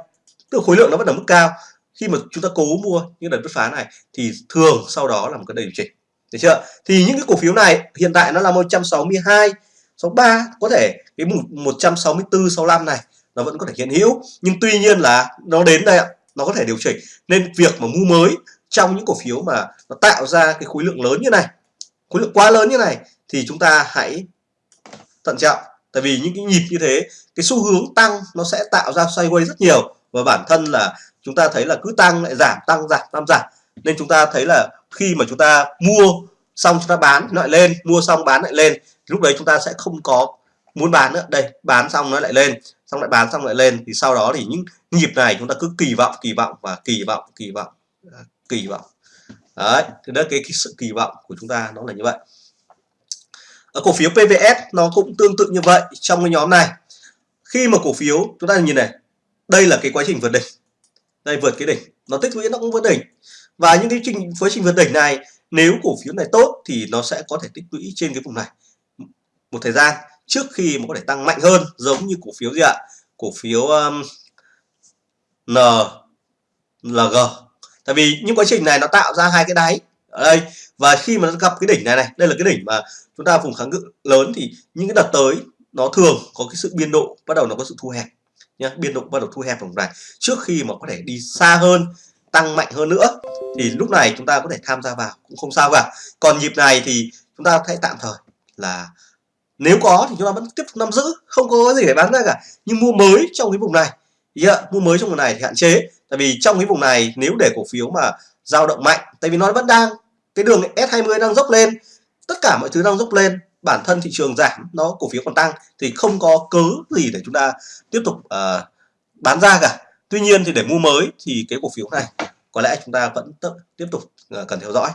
tức khối lượng nó vẫn ở mức cao. Khi mà chúng ta cố mua những đợt bứt phá này thì thường sau đó là một cái điều chỉnh. Được chưa? Thì những cái cổ phiếu này hiện tại nó là 162 63 có thể cái 164 65 này nó vẫn có thể hiện hữu. Nhưng tuy nhiên là nó đến đây ạ, nó có thể điều chỉnh. Nên việc mà mua mới trong những cổ phiếu mà nó tạo ra cái khối lượng lớn như này, khối lượng quá lớn như này thì chúng ta hãy thận trọng. Tại vì những cái nhịp như thế cái xu hướng tăng nó sẽ tạo ra xoay quay rất nhiều. Và bản thân là chúng ta thấy là cứ tăng lại giảm tăng giảm tăng giảm. Nên chúng ta thấy là khi mà chúng ta mua xong chúng ta bán lại lên mua xong bán lại lên lúc đấy chúng ta sẽ không có muốn bán nữa. Đây bán xong nó lại lên xong lại bán xong lại lên. Thì sau đó thì những nhịp này chúng ta cứ kỳ vọng kỳ vọng và kỳ vọng kỳ vọng à, kỳ vọng. Đấy thì đó cái, cái sự kỳ vọng của chúng ta nó là như vậy cổ phiếu PVS nó cũng tương tự như vậy trong cái nhóm này. Khi mà cổ phiếu chúng ta nhìn này đây là cái quá trình vượt đỉnh. Đây vượt cái đỉnh. Nó tích lũy nó cũng vượt đỉnh. Và những cái trình quá trình vượt đỉnh này nếu cổ phiếu này tốt thì nó sẽ có thể tích lũy trên cái vùng này. Một thời gian trước khi mà có thể tăng mạnh hơn giống như cổ phiếu gì ạ? Cổ phiếu um, N LG tại vì những quá trình này nó tạo ra hai cái đáy. Ở đây và khi mà nó gặp cái đỉnh này này đây là cái đỉnh mà chúng ta vùng kháng cự lớn thì những cái đợt tới nó thường có cái sự biên độ bắt đầu nó có sự thu hẹp nhé biên độ bắt đầu thu hẹp vùng này. Trước khi mà có thể đi xa hơn tăng mạnh hơn nữa thì lúc này chúng ta có thể tham gia vào cũng không sao cả. Còn nhịp này thì chúng ta hãy tạm thời là nếu có thì chúng ta vẫn tiếp tục nắm giữ không có gì để bán ra cả. Nhưng mua mới trong cái vùng này yeah, mua mới trong vùng này thì hạn chế. Tại vì trong cái vùng này nếu để cổ phiếu mà dao động mạnh tại vì nó vẫn đang cái đường S20 đang dốc lên tất cả mọi thứ đang dốc lên bản thân thị trường giảm nó cổ phiếu còn tăng thì không có cớ gì để chúng ta tiếp tục uh, bán ra cả. Tuy nhiên thì để mua mới thì cái cổ phiếu này có lẽ chúng ta vẫn tiếp tục uh, cần theo dõi.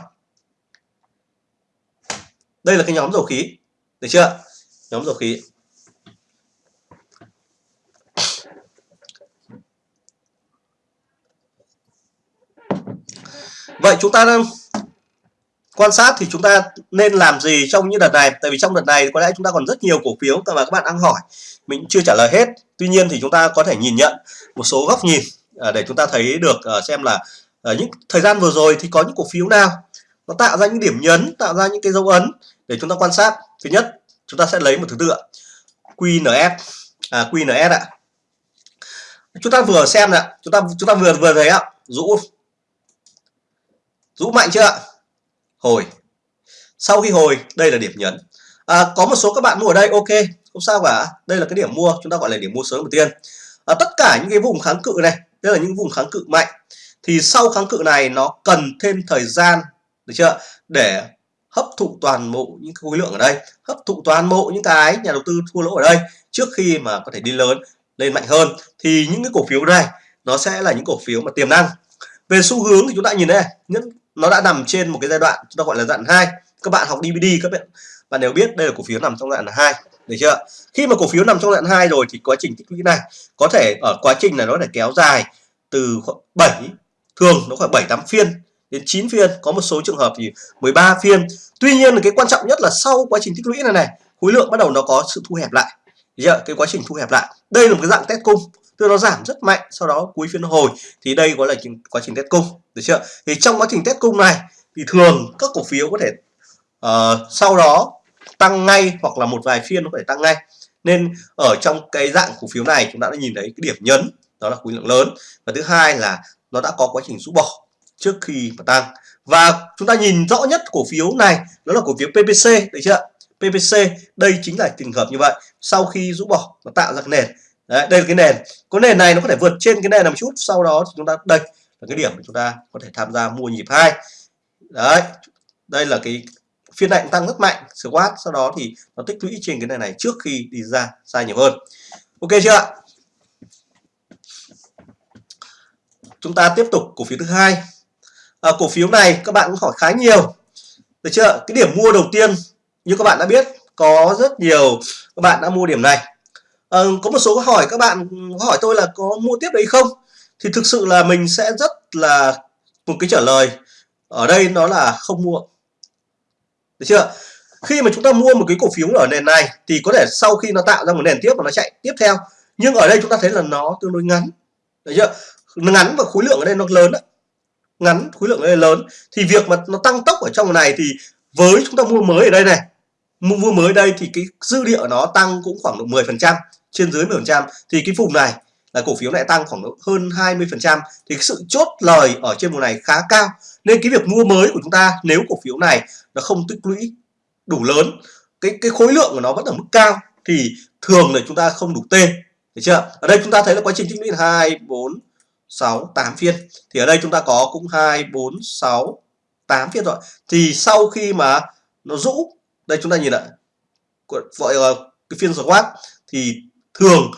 Đây là cái nhóm dầu khí được chưa? Nhóm dầu khí. Vậy chúng ta đang quan sát thì chúng ta nên làm gì trong những đợt này? Tại vì trong đợt này có lẽ chúng ta còn rất nhiều cổ phiếu mà các bạn đang hỏi. Mình chưa trả lời hết. Tuy nhiên thì chúng ta có thể nhìn nhận một số góc nhìn à, để chúng ta thấy được à, xem là à, những thời gian vừa rồi thì có những cổ phiếu nào nó tạo ra những điểm nhấn tạo ra những cái dấu ấn để chúng ta quan sát. Thứ nhất chúng ta sẽ lấy một thứ tự QNS à, QNS ạ. Chúng ta vừa xem ạ chúng ta chúng ta vừa vừa thấy ạ. Rũ. Rũ mạnh chưa ạ? Hồi. Sau khi hồi đây là điểm nhấn. À, có một số các bạn mua ở đây ok không sao cả. Đây là cái điểm mua chúng ta gọi là điểm mua sớm đầu tiên. À, tất cả những cái vùng kháng cự này đây là những vùng kháng cự mạnh. Thì sau kháng cự này nó cần thêm thời gian được chưa để hấp thụ toàn bộ những khối lượng ở đây hấp thụ toàn bộ những cái nhà đầu tư thua lỗ ở đây trước khi mà có thể đi lớn lên mạnh hơn. Thì những cái cổ phiếu này nó sẽ là những cổ phiếu mà tiềm năng. Về xu hướng thì chúng ta nhìn đây những nó đã nằm trên một cái giai đoạn chúng ta gọi là dạng hai. Các bạn học DVD các bạn bạn đều biết đây là cổ phiếu nằm trong dạng đoạn hai, được chưa? Khi mà cổ phiếu nằm trong dạng hai rồi thì quá trình tích lũy này có thể, ở quá trình này nó để kéo dài từ khoảng 7 thường nó khoảng 7 8 phiên đến 9 phiên. Có một số trường hợp thì 13 phiên. Tuy nhiên là cái quan trọng nhất là sau quá trình tích lũy này này, khối lượng bắt đầu nó có sự thu hẹp lại. Chưa? cái quá trình thu hẹp lại. Đây là một cái dạng test cung tức nó giảm rất mạnh sau đó cuối phiên hồi thì đây gọi là quá trình test cung được chưa? Thì trong quá trình test cung này thì thường các cổ phiếu có thể uh, sau đó tăng ngay hoặc là một vài phiên nó có thể tăng ngay. Nên ở trong cái dạng cổ phiếu này chúng ta đã nhìn thấy cái điểm nhấn đó là khối lượng lớn. Và thứ hai là nó đã có quá trình rũ bỏ trước khi mà tăng. Và chúng ta nhìn rõ nhất cổ phiếu này đó là cổ phiếu PPC được chưa? PPC đây chính là trường hợp như vậy. Sau khi rũ bỏ nó tạo ra cái nền. Đấy, đây là cái nền. Có nền này nó có thể vượt trên cái nền này một chút sau đó thì chúng ta đây là cái điểm mà chúng ta có thể tham gia mua nhịp hai. Đấy đây là cái phiên này tăng rất mạnh squat sau đó thì nó tích lũy trên cái này này trước khi đi ra sai nhiều hơn. Ok chưa ạ? Chúng ta tiếp tục cổ phiếu thứ hai. À, cổ phiếu này các bạn cũng hỏi khá nhiều. Được chưa cái điểm mua đầu tiên như các bạn đã biết có rất nhiều các bạn đã mua điểm này à, có một số câu hỏi các bạn hỏi tôi là có mua tiếp đấy không? Thì thực sự là mình sẽ rất là một cái trả lời ở đây nó là không mua. Được chưa? Khi mà chúng ta mua một cái cổ phiếu ở nền này thì có thể sau khi nó tạo ra một nền tiếp và nó chạy tiếp theo. Nhưng ở đây chúng ta thấy là nó tương đối ngắn. Được chưa? Ngắn và khối lượng ở đây nó lớn đó. ngắn khối lượng ở đây lớn. Thì việc mà nó tăng tốc ở trong này thì với chúng ta mua mới ở đây này mua mua mới đây thì cái dư địa nó tăng cũng khoảng độ 10 phần trăm trên dưới 10% thì cái vùng này là cổ phiếu lại tăng khoảng hơn 20% thì cái sự chốt lời ở trên vùng này khá cao. Nên cái việc mua mới của chúng ta, nếu cổ phiếu này nó không tích lũy đủ lớn, cái cái khối lượng của nó vẫn ở mức cao, thì thường là chúng ta không đủ T được chưa? Ở đây chúng ta thấy là quá trình tích lũy là hai, bốn, sáu, tám phiên. Thì ở đây chúng ta có cũng hai, bốn, sáu, tám phiên rồi. Thì sau khi mà nó rũ, đây chúng ta nhìn lại gọi là cái phiên swap thì thường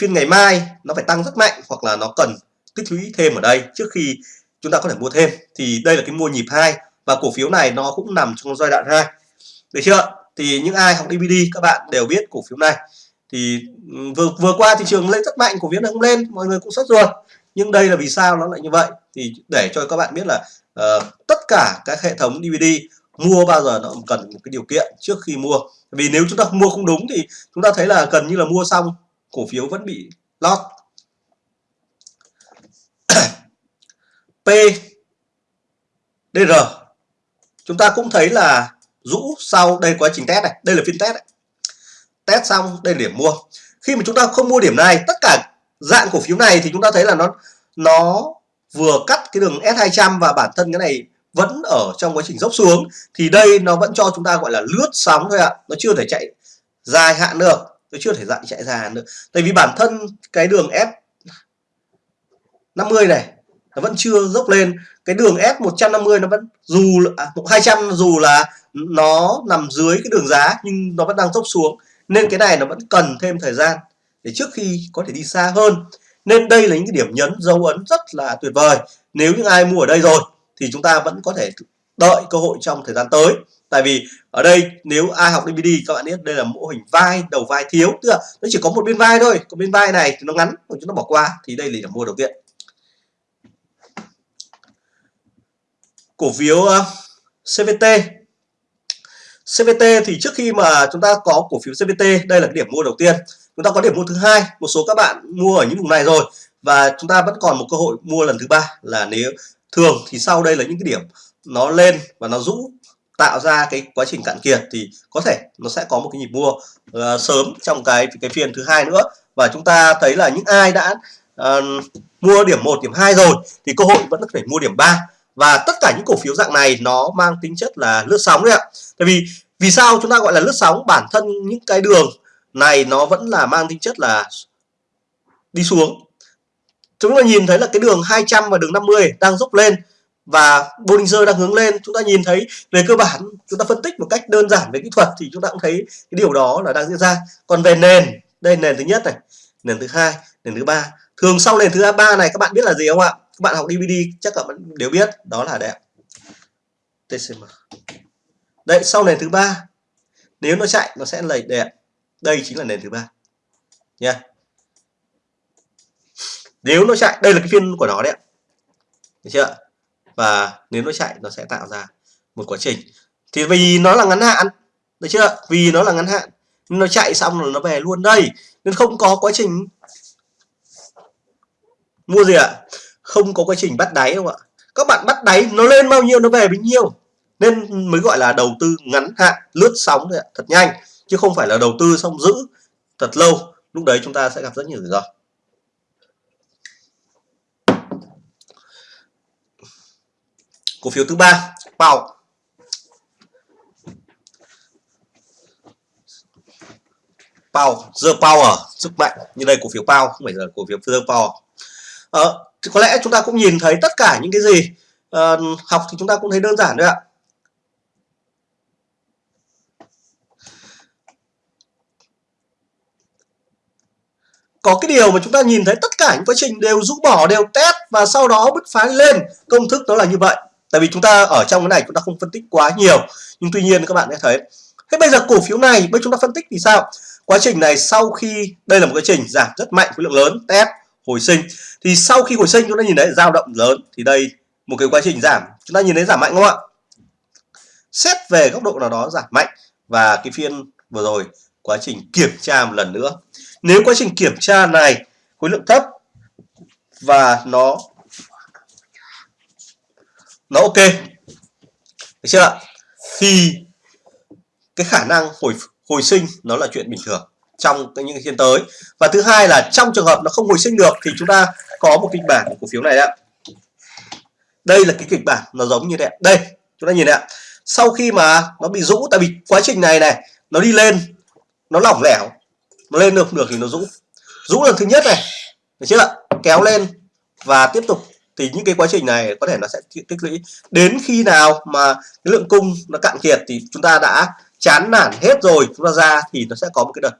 phiên ngày mai nó phải tăng rất mạnh hoặc là nó cần tích lũy thêm ở đây trước khi chúng ta có thể mua thêm. Thì đây là cái mua nhịp hai và cổ phiếu này nó cũng nằm trong giai đoạn 2 được chưa? Thì những ai học DVD các bạn đều biết cổ phiếu này. Thì vừa vừa qua thị trường lên rất mạnh cổ phiếu này không lên mọi người cũng sốt ruột. Nhưng đây là vì sao nó lại như vậy? Thì để cho các bạn biết là uh, tất cả các hệ thống DVD mua bao giờ nó cần một cái điều kiện trước khi mua vì nếu chúng ta mua không đúng thì chúng ta thấy là gần như là mua xong, cổ phiếu vẫn bị lót. P DR chúng ta cũng thấy là rũ sau đây quá trình test này, đây là phiên test này. test xong, đây là điểm mua. Khi mà chúng ta không mua điểm này, tất cả dạng cổ phiếu này thì chúng ta thấy là nó nó vừa cắt cái đường S200 và bản thân cái này vẫn ở trong quá trình dốc xuống thì đây nó vẫn cho chúng ta gọi là lướt sóng thôi ạ. Nó chưa thể chạy dài hạn được nó chưa thể dạng chạy dài hạn được tại vì bản thân cái đường S 50 này nó vẫn chưa dốc lên. Cái đường S150 nó vẫn dù à, 200 dù là nó nằm dưới cái đường giá nhưng nó vẫn đang dốc xuống. Nên cái này nó vẫn cần thêm thời gian để trước khi có thể đi xa hơn. Nên đây là những cái điểm nhấn dấu ấn rất là tuyệt vời. Nếu những ai mua ở đây rồi thì chúng ta vẫn có thể đợi cơ hội trong thời gian tới. Tại vì ở đây nếu ai học DVD các bạn biết đây là mô hình vai đầu vai thiếu. Tức là nó chỉ có một bên vai thôi. Còn bên vai này thì nó ngắn mà chúng ta bỏ qua. Thì đây là điểm mua đầu tiên. Cổ phiếu ờ, uh, CVT CVT thì trước khi mà chúng ta có cổ phiếu CVT đây là cái điểm mua đầu tiên. Chúng ta có điểm mua thứ hai. Một số các bạn mua ở những vùng này rồi. Và chúng ta vẫn còn một cơ hội mua lần thứ ba là nếu thường thì sau đây là những cái điểm nó lên và nó rũ tạo ra cái quá trình cạn kiệt thì có thể nó sẽ có một cái nhịp mua uh, sớm trong cái cái phiên thứ hai nữa. Và chúng ta thấy là những ai đã uh, mua điểm 1, điểm 2 rồi thì cơ hội vẫn có thể mua điểm 3 và tất cả những cổ phiếu dạng này nó mang tính chất là lướt sóng đấy ạ. Tại vì vì sao chúng ta gọi là lướt sóng? Bản thân những cái đường này nó vẫn là mang tính chất là đi xuống chúng ta nhìn thấy là cái đường 200 và đường 50 đang dốc lên và Bollinger đang hướng lên. Chúng ta nhìn thấy về cơ bản, chúng ta phân tích một cách đơn giản về kỹ thuật thì chúng ta cũng thấy cái điều đó là đang diễn ra. Còn về nền, đây nền thứ nhất này, nền thứ hai, nền thứ ba. Thường sau nền thứ ba này, các bạn biết là gì không ạ? Các bạn học DVD chắc các bạn đều biết, đó là đẹp. TCM đây, sau nền thứ ba, nếu nó chạy, nó sẽ lầy đẹp. Đây chính là nền thứ ba. Nha. yeah nếu nó chạy, đây là cái phiên của nó đấy được chưa và nếu nó chạy, nó sẽ tạo ra một quá trình. Thì vì nó là ngắn hạn, được chưa vì nó là ngắn hạn nó chạy xong rồi nó về luôn đây. Nên không có quá trình mua gì ạ? Không có quá trình bắt đáy đâu ạ. Các bạn bắt đáy, nó lên bao nhiêu, nó về bấy nhiêu. Nên mới gọi là đầu tư ngắn hạn, lướt sóng thôi ạ, thật nhanh. Chứ không phải là đầu tư xong giữ thật lâu. Lúc đấy chúng ta sẽ gặp rất nhiều rủi ro. Cổ phiếu thứ ba bao Power The Power. Sức mạnh như đây cổ phiếu Power không phải là cổ phiếu The Power. Ờ, thì có lẽ chúng ta cũng nhìn thấy tất cả những cái gì uh, học thì chúng ta cũng thấy đơn giản thôi ạ. Có cái điều mà chúng ta nhìn thấy tất cả những quá trình đều rũ bỏ đều test và sau đó bứt phá lên. Công thức đó là như vậy tại vì chúng ta ở trong cái này chúng ta không phân tích quá nhiều, nhưng tuy nhiên các bạn sẽ thấy. Thế bây giờ cổ phiếu này, bây chúng ta phân tích thì sao? Quá trình này sau khi, đây là một quá trình giảm rất mạnh khối lượng lớn, test, hồi sinh. Thì sau khi hồi sinh chúng ta nhìn thấy dao động lớn, thì đây một cái quá trình giảm. Chúng ta nhìn thấy giảm mạnh không ạ? Xét về góc độ nào đó giảm mạnh. Và cái phiên vừa rồi, quá trình kiểm tra một lần nữa. Nếu quá trình kiểm tra này khối lượng thấp và nó nó ok. Được chưa thì cái khả năng hồi hồi sinh nó là chuyện bình thường trong những cái phiên tới. Và thứ hai là trong trường hợp nó không hồi sinh được thì chúng ta có một kịch bản của cổ phiếu này ạ. Đây là cái kịch bản nó giống như thế đây, chúng ta nhìn ạ. Sau khi mà nó bị rũ, tại vì quá trình này này, nó đi lên, nó lỏng lẻo, nó lên được được thì nó rũ. Rũ lần thứ nhất này, được chưa kéo lên và tiếp tục thì những cái quá trình này có thể nó sẽ tích lũy. Đến khi nào mà cái lượng cung nó cạn kiệt thì chúng ta đã chán nản hết rồi, chúng ta ra thì nó sẽ có một cái đợt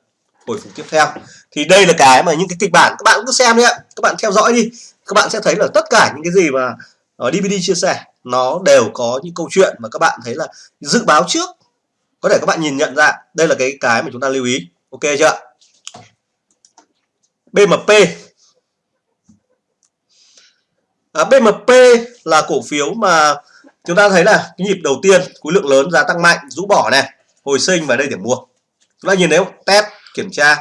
hồi phục tiếp theo. Thì đây là cái mà những cái kịch bản, các bạn cứ xem đi ạ. Các bạn theo dõi đi. Các bạn sẽ thấy là tất cả những cái gì mà ở DVD chia sẻ, nó đều có những câu chuyện mà các bạn thấy là dự báo trước. Có thể các bạn nhìn nhận ra, đây là cái cái mà chúng ta lưu ý. Ok chưa BMP à, BMP là cổ phiếu mà chúng ta thấy là cái nhịp đầu tiên khối lượng lớn giá tăng mạnh rũ bỏ này hồi sinh và đây điểm mua. Chúng ta nhìn thấy không? Test kiểm tra.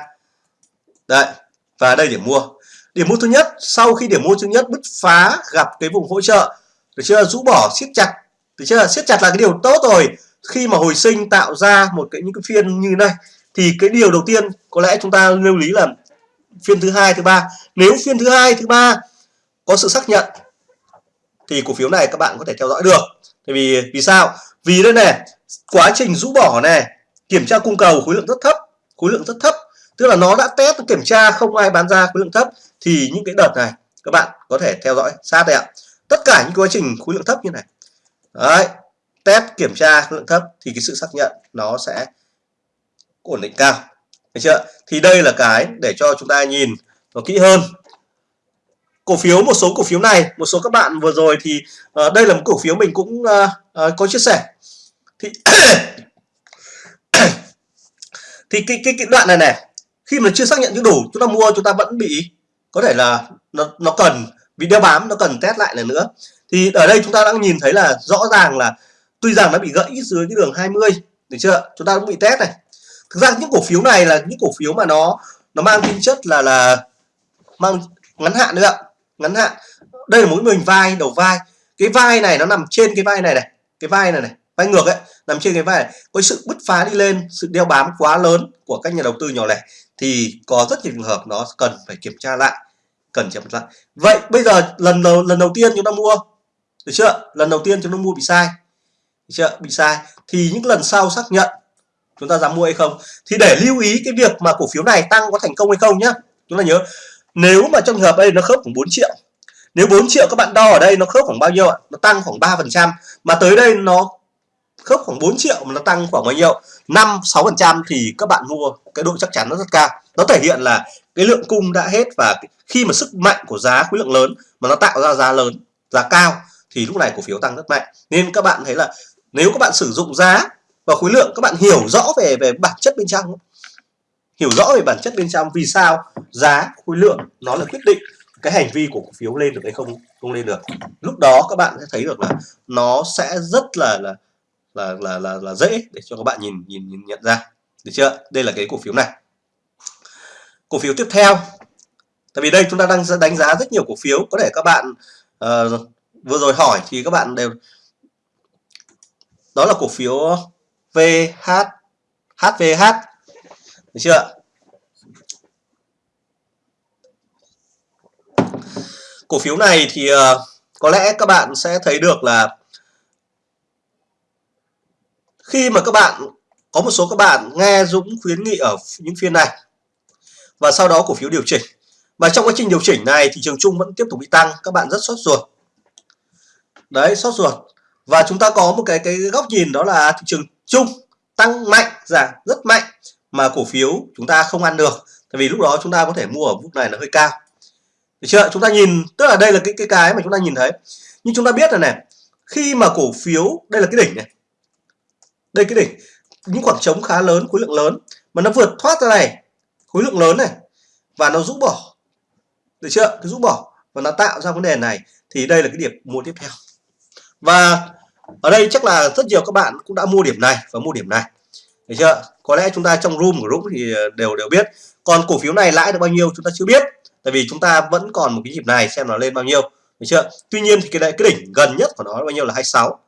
Đây và đây điểm mua. Điểm mua thứ nhất sau khi điểm mua thứ nhất bứt phá gặp cái vùng hỗ trợ được chưa? Rũ bỏ siết chặt. Được chưa? Siết chặt là cái điều tốt rồi. Khi mà hồi sinh tạo ra một cái những cái phiên như này thì cái điều đầu tiên có lẽ chúng ta lưu lý là phiên thứ hai thứ ba. Nếu phiên thứ hai thứ ba có sự xác nhận thì cổ phiếu này các bạn có thể theo dõi được. Tại vì vì sao? Vì đây này, quá trình rũ bỏ này, kiểm tra cung cầu khối lượng rất thấp, khối lượng rất thấp. Tức là nó đã test kiểm tra không ai bán ra khối lượng thấp. Thì những cái đợt này, các bạn có thể theo dõi sát đây ạ. Tất cả những quá trình khối lượng thấp như này. Đấy, test, kiểm tra khối lượng thấp thì cái sự xác nhận nó sẽ ổn định cao. Được chưa? Thì đây là cái để cho chúng ta nhìn nó kỹ hơn cổ phiếu một số cổ phiếu này một số các bạn vừa rồi thì uh, đây là một cổ phiếu mình cũng uh, uh, có chia sẻ. Thì thì cái, cái cái đoạn này này khi mà chưa xác nhận chưa đủ chúng ta mua chúng ta vẫn bị có thể là nó nó cần vì đeo bám nó cần test lại lần nữa. Thì ở đây chúng ta đang nhìn thấy là rõ ràng là tuy rằng nó bị gãy dưới cái đường 20 được chưa? Chúng ta cũng bị test này. Thực ra những cổ phiếu này là những cổ phiếu mà nó nó mang tính chất là là mang ngắn hạn nữa ạ ngắn hạn. Đây là mỗi mình vai, đầu vai. Cái vai này nó nằm trên cái vai này này. Cái vai này này, vai ngược ấy, nằm trên cái vai này. Có sự bứt phá đi lên, sự đeo bám quá lớn của các nhà đầu tư nhỏ lẻ thì có rất nhiều trường hợp nó cần phải kiểm tra lại, cần kiểm tra lại. Vậy bây giờ lần đầu lần đầu tiên chúng ta mua, được chưa? Lần đầu tiên chúng ta mua bị sai. Được chưa? Bị sai. Thì những lần sau xác nhận chúng ta dám mua hay không? Thì để lưu ý cái việc mà cổ phiếu này tăng có thành công hay không nhá. Chúng ta nhớ nếu mà trong trường hợp đây nó khớp khoảng 4 triệu, nếu 4 triệu các bạn đo ở đây nó khớp khoảng bao nhiêu ạ? Nó tăng khoảng 3 phần trăm, mà tới đây nó khớp khoảng 4 triệu mà nó tăng khoảng bao nhiêu? 5 6 phần trăm thì các bạn mua cái độ chắc chắn nó rất cao. Nó thể hiện là cái lượng cung đã hết và khi mà sức mạnh của giá, khối lượng lớn mà nó tạo ra giá lớn, giá cao thì lúc này cổ phiếu tăng rất mạnh. Nên các bạn thấy là nếu các bạn sử dụng giá và khối lượng, các bạn hiểu rõ về về bản chất bên trong hiểu rõ về bản chất bên trong vì sao giá khối lượng nó là quyết định cái hành vi của cổ phiếu lên được hay không không lên được. Lúc đó các bạn sẽ thấy được là nó sẽ rất là là là là là, là dễ để cho các bạn nhìn nhìn nhìn nhận ra. Được chưa? Đây là cái cổ phiếu này. Cổ phiếu tiếp theo. Tại vì đây chúng ta đang đánh giá rất nhiều cổ phiếu. Có thể các bạn uh, vừa rồi hỏi thì các bạn đều đó là cổ phiếu VH HVH được chưa cổ phiếu này thì uh, có lẽ các bạn sẽ thấy được là khi mà các bạn có một số các bạn nghe Dũng khuyến nghị ở những phiên này và sau đó cổ phiếu điều chỉnh. Và trong quá trình điều chỉnh này thị trường chung vẫn tiếp tục bị tăng các bạn rất sốt ruột. Đấy sốt ruột. Và chúng ta có một cái cái góc nhìn đó là thị trường chung tăng mạnh giảm rất mạnh mà cổ phiếu chúng ta không ăn được, tại vì lúc đó chúng ta có thể mua ở mức này là hơi cao. Được chưa? Chúng ta nhìn, tức là đây là cái cái cái mà chúng ta nhìn thấy. Nhưng chúng ta biết là này, khi mà cổ phiếu, đây là cái đỉnh này. Đây cái đỉnh. Những khoảng trống khá lớn, khối lượng lớn. Mà nó vượt thoát ra này, khối lượng lớn này. Và nó rũ bỏ. Được chưa? Cái rũ bỏ. Và nó tạo ra vấn đề này. Thì đây là cái điểm mua tiếp theo. Và ở đây chắc là rất nhiều các bạn cũng đã mua điểm này và mua điểm này được chưa? Có lẽ chúng ta trong room của group thì ờ, đều đều biết. Còn cổ phiếu này lãi được bao nhiêu chúng ta chưa biết. Tại vì chúng ta vẫn còn một cái nhịp này xem nó lên bao nhiêu. Được chưa? Tuy nhiên thì cái đại cái đỉnh gần nhất của nó bao nhiêu là 26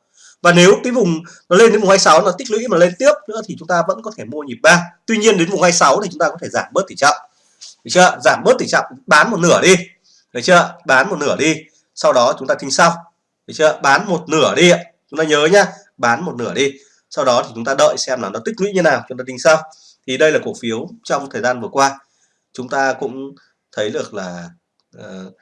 và nếu cái vùng nó lên đến vùng 26 nó tích lũy mà lên tiếp nữa thì chúng ta vẫn có thể mua nhịp 3 tuy nhiên đến vùng 26 thì chúng ta có thể giảm bớt tỷ trọng. Được chưa? Giảm bớt tỷ trọng, bán một nửa đi. Được chưa? Bán một nửa đi. Sau đó chúng ta tính sau. Được chưa? Bán một nửa đi chúng ta nhớ nhá, bán một nửa đi sau đó thì chúng ta đợi xem là nó tích lũy như nào chúng ta tính sau. Thì đây là cổ phiếu trong thời gian vừa qua. Chúng ta cũng thấy được là uh,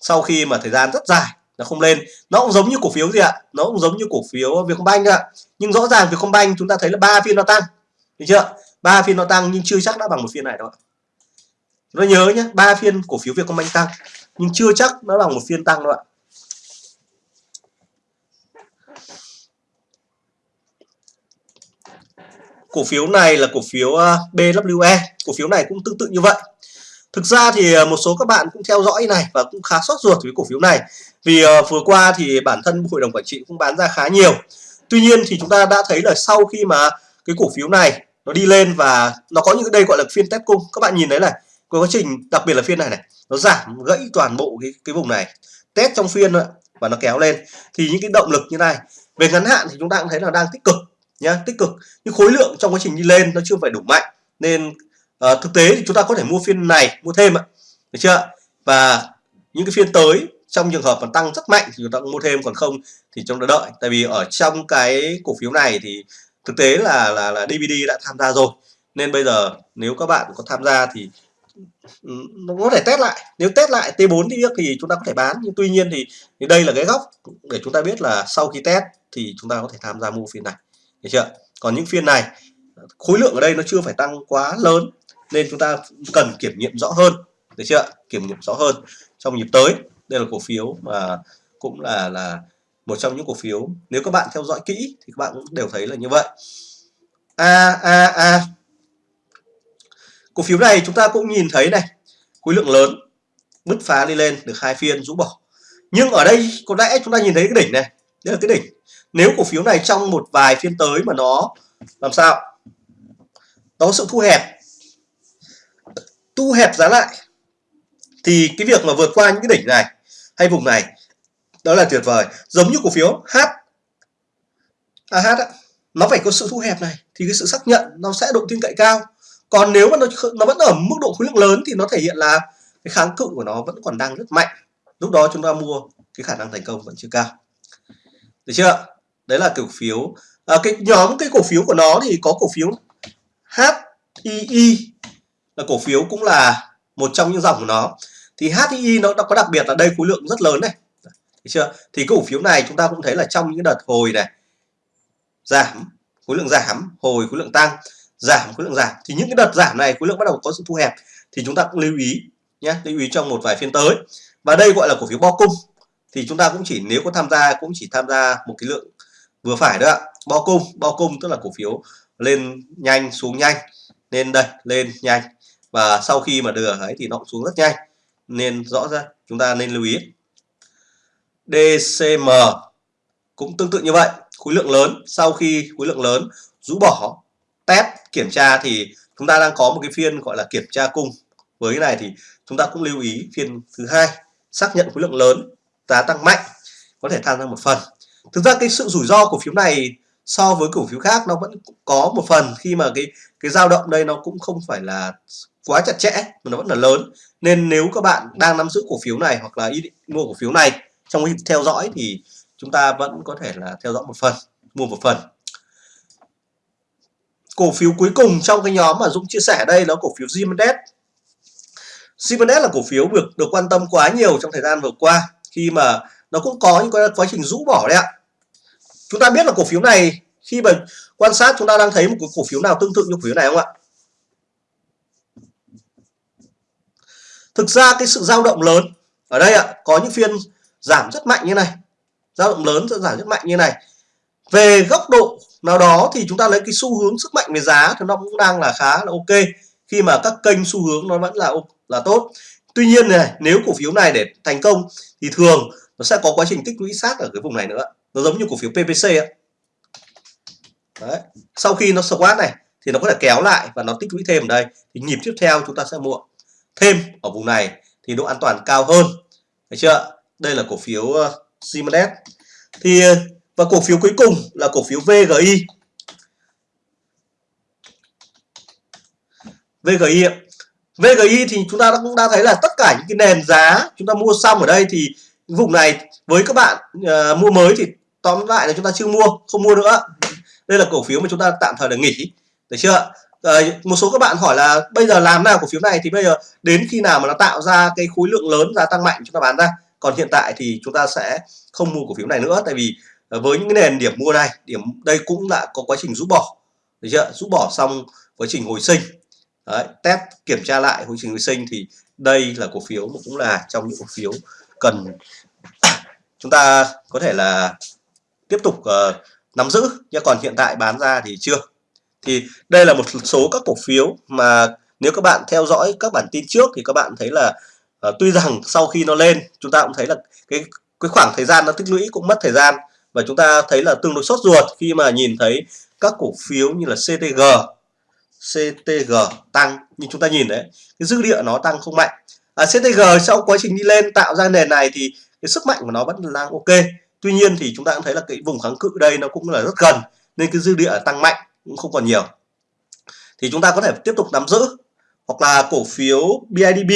sau khi mà thời gian rất dài nó không lên nó cũng giống như cổ phiếu gì ạ? Nó cũng giống như cổ phiếu Vietcombank ạ. Nhưng rõ ràng Vietcombank chúng ta thấy là ba phiên nó tăng. Được chưa? Ba phiên nó tăng nhưng chưa chắc đã bằng một phiên này đâu nó nhớ nhé ba phiên cổ phiếu Vietcombank tăng nhưng chưa chắc nó bằng một phiên tăng đâu ạ. Cổ phiếu này là cổ phiếu à, BWE cổ phiếu này cũng tương tự như vậy. Thực ra thì à, một số các bạn cũng theo dõi này và cũng khá sốt ruột với cổ phiếu này. Vì à, vừa qua thì bản thân hội đồng quản trị cũng bán ra khá nhiều. Tuy nhiên thì chúng ta đã thấy là sau khi mà cái cổ phiếu này nó đi lên và nó có những cái đây gọi là phiên test cung, các bạn nhìn thấy này, có quá trình, đặc biệt là phiên này này, nó giảm gãy toàn bộ cái cái vùng này. Test trong phiên và nó kéo lên. Thì những cái động lực như này, về ngắn hạn thì chúng ta cũng thấy là đang tích cực nhá tích cực. Nhưng khối lượng trong quá trình đi lên nó chưa phải đủ mạnh. Nên uh, thực tế thì chúng ta có thể mua phiên này mua thêm ạ. Được chưa và những cái phiên tới trong trường hợp mà tăng rất mạnh thì chúng ta cũng mua thêm còn không thì chúng ta đợi. Tại vì ở trong cái cổ phiếu này thì thực tế là là là DVD đã tham gia rồi. Nên bây giờ nếu các bạn có tham gia thì ừ, nó có thể test lại. Nếu test lại T4 thì thì chúng ta có thể bán. Nhưng tuy nhiên thì, thì đây là cái góc để chúng ta biết là sau khi test thì chúng ta có thể tham gia mua phiên này được chưa? Còn những phiên này, khối lượng ở đây nó chưa phải tăng quá lớn, nên chúng ta cần kiểm nghiệm rõ hơn. Được chưa? Kiểm nghiệm rõ hơn trong nhịp tới. Đây là cổ phiếu mà cũng là là một trong những cổ phiếu. Nếu các bạn theo dõi kỹ thì các bạn cũng đều thấy là như vậy. A a a. Cổ phiếu này chúng ta cũng nhìn thấy này, khối lượng lớn, bứt phá đi lên được hai phiên rũ bỏ. Nhưng ở đây có lẽ chúng ta nhìn thấy cái đỉnh này. Đây là cái đỉnh nếu cổ phiếu này trong một vài phiên tới mà nó làm sao? Nó có sự thu hẹp. Thu hẹp giá lại. Thì cái việc mà vượt qua những cái đỉnh này hay vùng này đó là tuyệt vời. Giống như cổ phiếu H AH á, nó phải có sự thu hẹp này thì cái sự xác nhận nó sẽ độ tin cậy cao. Còn nếu mà nó nó vẫn ở mức độ khối lượng lớn thì nó thể hiện là cái kháng cự của nó vẫn còn đang rất mạnh. Lúc đó chúng ta mua cái khả năng thành công vẫn chưa cao. Được chưa? Đấy là cổ phiếu. À, cái nhóm cái cổ phiếu của nó thì có cổ phiếu HII là cổ phiếu cũng là một trong những dòng của nó. Thì HII nó có đặc biệt là đây khối lượng rất lớn này. Thấy chưa? Thì cổ phiếu này chúng ta cũng thấy là trong những đợt hồi này giảm khối lượng giảm hồi khối lượng tăng giảm khối lượng giảm. Thì những cái đợt giảm này khối lượng bắt đầu có sự thu hẹp. Thì chúng ta cũng lưu ý nhé lưu ý trong một vài phiên tới. Và đây gọi là cổ phiếu bo cung. Thì chúng ta cũng chỉ nếu có tham gia cũng chỉ tham gia một cái lượng vừa phải đó ạ cung, bao cung tức là cổ phiếu lên nhanh, xuống nhanh. Nên đây, lên nhanh. Và sau khi mà đưa ấy thì nó cũng xuống rất nhanh. Nên rõ ra, chúng ta nên lưu ý. DCM cũng tương tự như vậy, khối lượng lớn. Sau khi khối lượng lớn, rũ bỏ, test, kiểm tra thì chúng ta đang có một cái phiên gọi là kiểm tra cung. Với cái này thì chúng ta cũng lưu ý phiên thứ hai, xác nhận khối lượng lớn, giá tăng mạnh, có thể tham gia một phần thực ra cái sự rủi ro cổ phiếu này so với cổ phiếu khác nó vẫn có một phần khi mà cái cái dao động đây nó cũng không phải là quá chặt chẽ, mà nó vẫn là lớn. Nên nếu các bạn đang nắm giữ cổ phiếu này hoặc là ý định mua cổ phiếu này trong cái theo dõi thì chúng ta vẫn có thể là theo dõi một phần, mua một phần. Cổ phiếu cuối cùng trong cái nhóm mà Dũng chia sẻ đây là cổ phiếu Zimendes Siemens là cổ phiếu được được quan tâm quá nhiều trong thời gian vừa qua khi mà nó cũng có những cái quá trình rũ bỏ đấy ạ. Chúng ta biết là cổ phiếu này, khi mà quan sát chúng ta đang thấy một cái cổ phiếu nào tương tự như cổ phiếu này không ạ? Thực ra cái sự dao động lớn ở đây ạ, có những phiên giảm rất mạnh như này. Dao động lớn giảm rất mạnh như này. Về góc độ nào đó thì chúng ta lấy cái xu hướng sức mạnh về giá thì nó cũng đang là khá là ok. Khi mà các kênh xu hướng nó vẫn là là tốt. Tuy nhiên này, nếu cổ phiếu này để thành công thì thường nó sẽ có quá trình tích lũy sát ở cái vùng này nữa. Nó giống như cổ phiếu PPC ấy. Đấy. sau khi nó squat này thì nó có thể kéo lại và nó tích lũy thêm ở đây. Thì nhịp tiếp theo chúng ta sẽ mua thêm ở vùng này thì độ an toàn cao hơn. Thấy chưa? Đây là cổ phiếu uh, Siemens. Thì ờ, và cổ phiếu cuối cùng là cổ phiếu VGI VGI VGI thì chúng ta cũng đã thấy là tất cả những cái nền giá chúng ta mua xong ở đây thì vùng này với các bạn uh, mua mới thì tóm lại là chúng ta chưa mua không mua nữa. Đây là cổ phiếu mà chúng ta tạm thời là nghỉ. Được chưa à, một số các bạn hỏi là bây giờ làm nào cổ phiếu này thì bây giờ đến khi nào mà nó tạo ra cái khối lượng lớn giá tăng mạnh chúng ta bán ra. Còn hiện tại thì chúng ta sẽ không mua cổ phiếu này nữa tại vì ờ, với những cái nền điểm mua này điểm đây cũng đã có quá trình rút bỏ. Được chưa rút bỏ xong quá trình hồi sinh. Đấy, test kiểm tra lại quá trình hồi sinh thì đây là cổ phiếu mà cũng là trong những cổ phiếu cần chúng ta có thể là tiếp tục uh, nắm giữ. Nhưng còn hiện tại bán ra thì chưa. Thì đây là một số các cổ phiếu mà nếu các bạn theo dõi các bản tin trước thì các bạn thấy là uh, tuy rằng sau khi nó lên chúng ta cũng thấy là cái cái khoảng thời gian nó tích lũy cũng mất thời gian. Và chúng ta thấy là tương đối sốt ruột khi mà nhìn thấy các cổ phiếu như là CTG CTG tăng. Như chúng ta nhìn đấy cái dư địa nó tăng không mạnh à, CTG sau quá trình đi lên tạo ra nền này thì cái sức mạnh của nó vẫn đang ok. Tuy nhiên thì chúng ta cũng thấy là cái vùng kháng cự đây nó cũng là rất gần nên cái dư địa tăng mạnh cũng không còn nhiều. Thì chúng ta có thể tiếp tục nắm giữ hoặc là cổ phiếu BIDB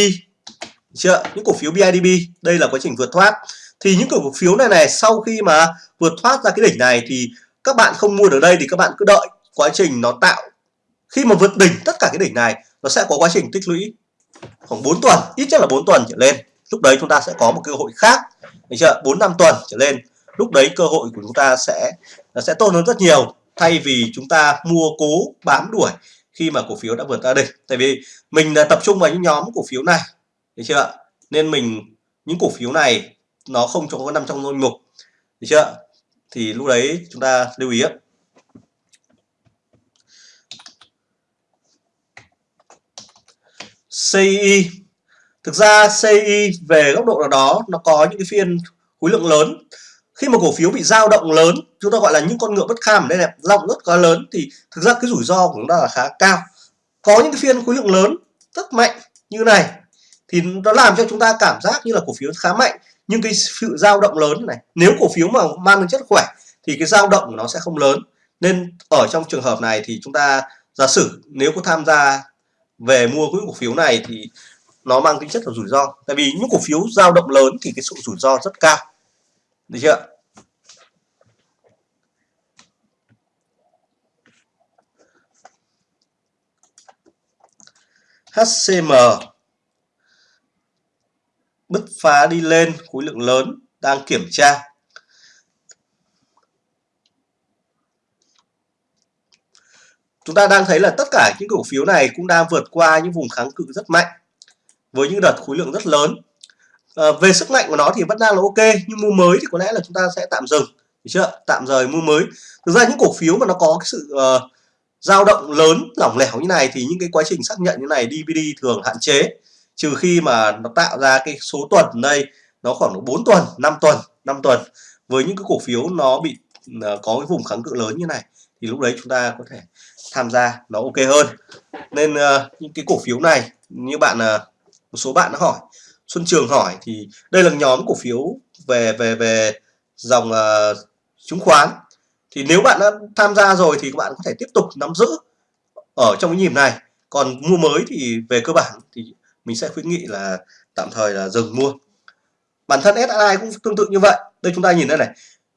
chưa những cổ phiếu BIDB đây là quá trình vượt thoát. Thì những cổ phiếu này này sau khi mà vượt thoát ra cái đỉnh này thì các bạn không mua được đây thì các bạn cứ đợi quá trình nó tạo. Khi mà vượt đỉnh tất cả cái đỉnh này nó sẽ có quá trình tích lũy khoảng 4 tuần, ít nhất là 4 tuần trở lên. Lúc đấy chúng ta sẽ có một cơ hội khác. Được chưa? 4 năm tuần trở lên. Lúc đấy cơ hội của chúng ta sẽ sẽ tốt hơn rất nhiều, thay vì chúng ta mua cố bám đuổi khi mà cổ phiếu đã vượt ra đỉnh. Tại vì mình là tập trung vào những nhóm cổ phiếu này, được chưa? Nên mình, những cổ phiếu này nó không có nằm trong danh mục, được chưa? Thì lúc đấy chúng ta lưu ý CI thực ra CI về góc độ nào đó, nó có những cái phiên khối lượng lớn. Khi mà cổ phiếu bị dao động lớn, chúng ta gọi là những con ngựa bất kham ở đây này dao động rất quá lớn, thì thực ra cái rủi ro của chúng ta là khá cao. Có những cái phiên khối lượng lớn, rất mạnh như này, thì nó làm cho chúng ta cảm giác như là cổ phiếu khá mạnh. Nhưng cái sự dao động lớn này, nếu cổ phiếu mà mang tính chất khỏe, thì cái dao động của nó sẽ không lớn. Nên ở trong trường hợp này thì chúng ta giả sử nếu có tham gia về mua cái cổ phiếu này thì nó mang tính chất là rủi ro. Tại vì những cổ phiếu dao động lớn thì cái sự rủi ro rất cao. Được chưa? HCM bứt phá đi lên khối lượng lớn đang kiểm tra. Chúng ta đang thấy là tất cả những cổ phiếu này cũng đang vượt qua những vùng kháng cự rất mạnh với những đợt khối lượng rất lớn. À, về sức mạnh của nó thì vẫn đang là ok nhưng mua mới thì có lẽ là chúng ta sẽ tạm dừng được chưa? Tạm rời mua mới. Thực ra những cổ phiếu mà nó có cái sự uh, dao động lớn lỏng lẻo như này thì những cái quá trình xác nhận như này DVD thường hạn chế trừ khi mà nó tạo ra cái số tuần đây nó khoảng 4 tuần 5 tuần 5 tuần. Với những cái cổ phiếu nó bị uh, có cái vùng kháng cự lớn như này thì lúc đấy chúng ta có thể tham gia nó ok hơn. Nên uh, những cái cổ phiếu này như bạn uh, một số bạn đã hỏi Xuân Trường hỏi thì đây là nhóm cổ phiếu về về về dòng uh, chứng khoán. Thì nếu bạn đã tham gia rồi thì các bạn có thể tiếp tục nắm giữ ở trong cái nhịp này. Còn mua mới thì về cơ bản thì mình sẽ khuyến nghị là tạm thời là dừng mua. Bản thân SSI cũng tương tự như vậy. Đây chúng ta nhìn đây này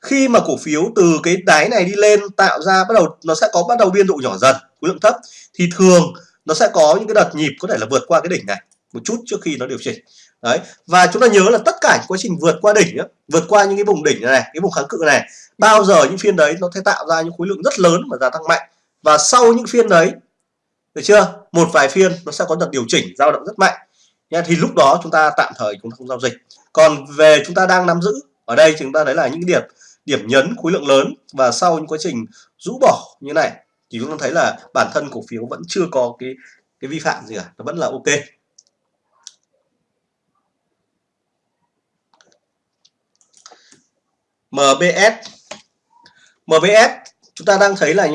khi mà cổ phiếu từ cái đáy này đi lên tạo ra bắt đầu, nó sẽ có bắt đầu biên độ nhỏ dần, khối lượng thấp, thì thường nó sẽ có những cái đợt nhịp có thể là vượt qua cái đỉnh này một chút trước khi nó điều chỉnh. Đấy, và chúng ta nhớ là tất cả quá trình vượt qua đỉnh vượt qua những cái vùng đỉnh này, cái vùng kháng cự này, bao giờ những phiên đấy nó sẽ tạo ra những khối lượng rất lớn và gia tăng mạnh. Và sau những phiên đấy, được chưa? Một vài phiên nó sẽ có đợt điều chỉnh dao động rất mạnh. Nha, thì lúc đó chúng ta tạm thời chúng ta không giao dịch. Còn về chúng ta đang nắm giữ, ở đây chúng ta đấy là những điểm điểm nhấn, khối lượng lớn và sau những quá trình rũ bỏ như này thì chúng ta thấy là bản thân cổ phiếu vẫn chưa có cái cái vi phạm gì cả, nó vẫn là ok. MBS MBS chúng ta đang thấy là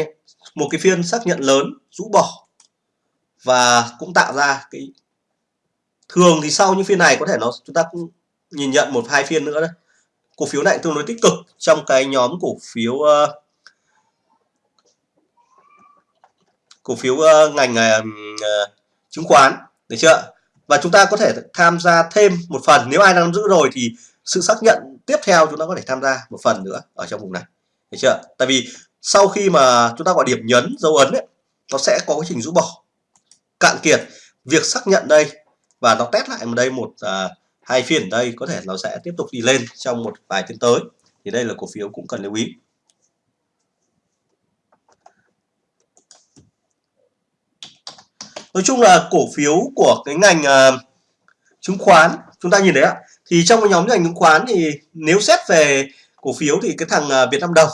một cái phiên xác nhận lớn, rũ bỏ và cũng tạo ra cái, thường thì sau những phiên này có thể nó, chúng ta cũng nhìn nhận một hai phiên nữa đấy cổ phiếu này tương đối tích cực trong cái nhóm cổ phiếu uh, cổ phiếu uh, ngành uh, chứng khoán được chưa? Và chúng ta có thể tham gia thêm một phần. Nếu ai đang nắm giữ rồi thì sự xác nhận tiếp theo chúng ta có thể tham gia một phần nữa ở trong vùng này được chưa? Tại vì sau khi mà chúng ta gọi điểm nhấn dấu ấn ấy, nó sẽ có quá trình rũ bỏ cạn kiệt. Việc xác nhận đây và nó test lại ở đây một uh, hai phiên ở đây có thể nó sẽ tiếp tục đi lên trong một vài phiên tới. Thì đây là cổ phiếu cũng cần lưu ý. Nói chung là cổ phiếu của cái ngành uh, chứng khoán chúng ta nhìn thấy ạ. Thì trong cái nhóm ngành chứng khoán thì nếu xét về cổ phiếu thì cái thằng uh, Việt Nam đồng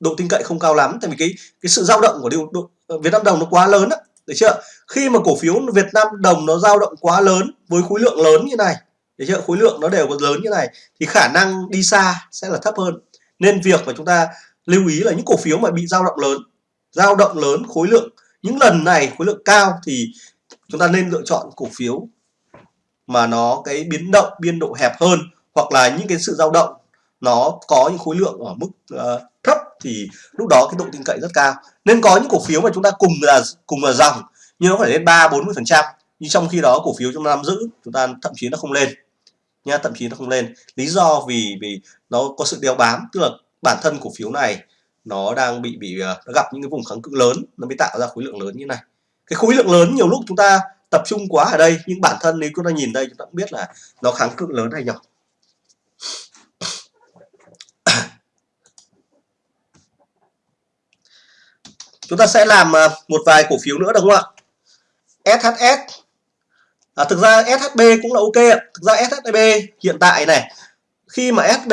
độ tin cậy không cao lắm. Tại vì cái cái sự dao động của điều, độ, ờ, Việt Nam đồng nó quá lớn đấy được chưa khi mà cổ phiếu Việt Nam đồng nó dao động quá lớn với khối lượng lớn như này được chưa khối lượng nó đều có lớn như này thì khả năng đi xa sẽ là thấp hơn. Nên việc mà chúng ta lưu ý là những cổ phiếu mà bị dao động lớn dao động lớn khối lượng những lần này khối lượng cao thì chúng ta nên lựa chọn cổ phiếu mà nó cái biến động biên độ hẹp hơn hoặc là những cái sự dao động nó có những khối lượng ở mức uh, thấp thì lúc đó cái độ tin cậy rất cao. Nên có những cổ phiếu mà chúng ta cùng là cùng là dòng nhưng nó phải lên ba bốn mươi phần trăm nhưng trong khi đó cổ phiếu chúng ta nắm giữ chúng ta thậm chí nó không lên nha thậm chí nó không lên. Lý do vì vì nó có sự đeo bám, tức là bản thân cổ phiếu này nó đang bị bị ờ, nó gặp những cái vùng kháng cự lớn, nó mới tạo ra khối lượng lớn như này. Cái khối lượng lớn nhiều lúc chúng ta tập trung quá ở đây, nhưng bản thân nếu chúng ta nhìn đây, chúng ta cũng biết là nó kháng cự lớn hay nhỏ. Chúng ta sẽ làm ờ, một vài cổ phiếu nữa, đúng không ạ? SHS à, thực ra SHB cũng là ok ạ. Thực ra SHB hiện tại này khi mà SB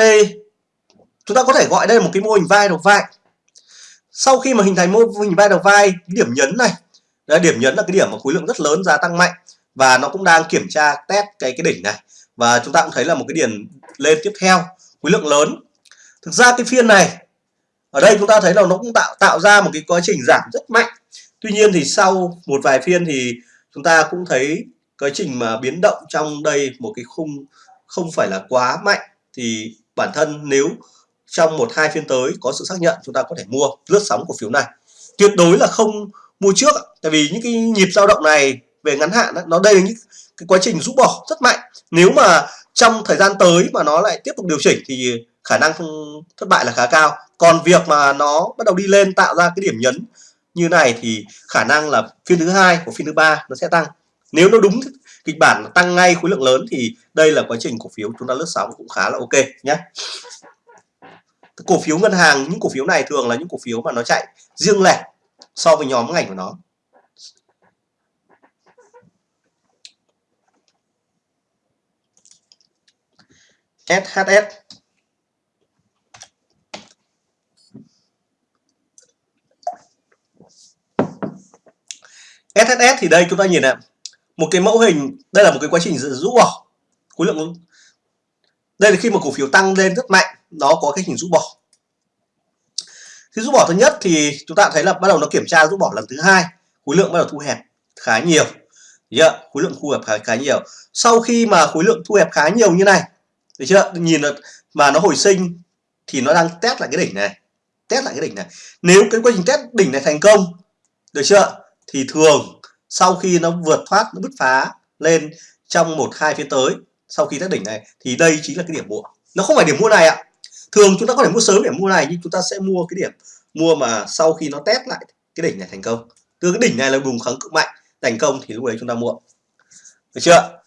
chúng ta có thể gọi đây là một cái mô hình vai đầu vai. Sau khi mà hình thành mô hình vai đầu vai cái điểm nhấn này Đấy, điểm nhấn là cái điểm mà khối lượng rất lớn giá tăng mạnh và nó cũng đang kiểm tra test cái cái đỉnh này. Và chúng ta cũng thấy là một cái điểm lên tiếp theo khối lượng lớn. Thực ra cái phiên này ở đây chúng ta thấy là nó cũng tạo tạo ra một cái quá trình giảm rất mạnh. Tuy nhiên thì sau một vài phiên thì chúng ta cũng thấy quá trình mà biến động trong đây một cái khung không phải là quá mạnh thì bản thân nếu trong một hai phiên tới có sự xác nhận, chúng ta có thể mua lướt sóng cổ phiếu này. Tuyệt đối là không mua trước tại vì những cái nhịp dao động này về ngắn hạn nó đây là những cái quá trình rũ bỏ rất mạnh. Nếu mà trong thời gian tới mà nó lại tiếp tục điều chỉnh thì khả năng thất bại là khá cao. Còn việc mà nó bắt đầu đi lên tạo ra cái điểm nhấn như này thì khả năng là phiên thứ hai của phiên thứ ba nó sẽ tăng nếu nó đúng kịch bản tăng ngay khối lượng lớn thì đây là quá trình cổ phiếu chúng ta lướt sóng cũng khá là ok nhé cổ phiếu ngân hàng, những cổ phiếu này thường là những cổ phiếu mà nó chạy riêng lẻ so với nhóm ngành của nó. SHS SHS thì đây chúng ta nhìn ạ một cái mẫu hình đây là một cái quá trình rũ bỏ khối lượng đây là khi mà cổ phiếu tăng lên rất mạnh nó có cái hình rũ bỏ. Khi rũ bỏ thứ nhất thì chúng ta thấy là bắt đầu nó kiểm tra rũ bỏ lần thứ hai khối lượng bắt đầu thu hẹp khá nhiều. Chưa? khối lượng thu hẹp khá, khá nhiều. Sau khi mà khối lượng thu hẹp khá nhiều như này được chưa? Nhìn là mà nó hồi sinh thì nó đang test lại cái đỉnh này test lại cái đỉnh này. Nếu cái quá trình test đỉnh này thành công được chưa? Thì thường sau khi nó vượt thoát, nó bứt phá lên trong một, hai phiên tới, sau khi test đỉnh này, thì đây chính là cái điểm mua. Nó không phải điểm mua này ạ. Thường chúng ta có thể mua sớm để mua này, nhưng chúng ta sẽ mua cái điểm mua mà sau khi nó test lại cái đỉnh này thành công. Từ cái đỉnh này là vùng kháng cự mạnh, thành công thì lúc đấy chúng ta mua. Được chưa?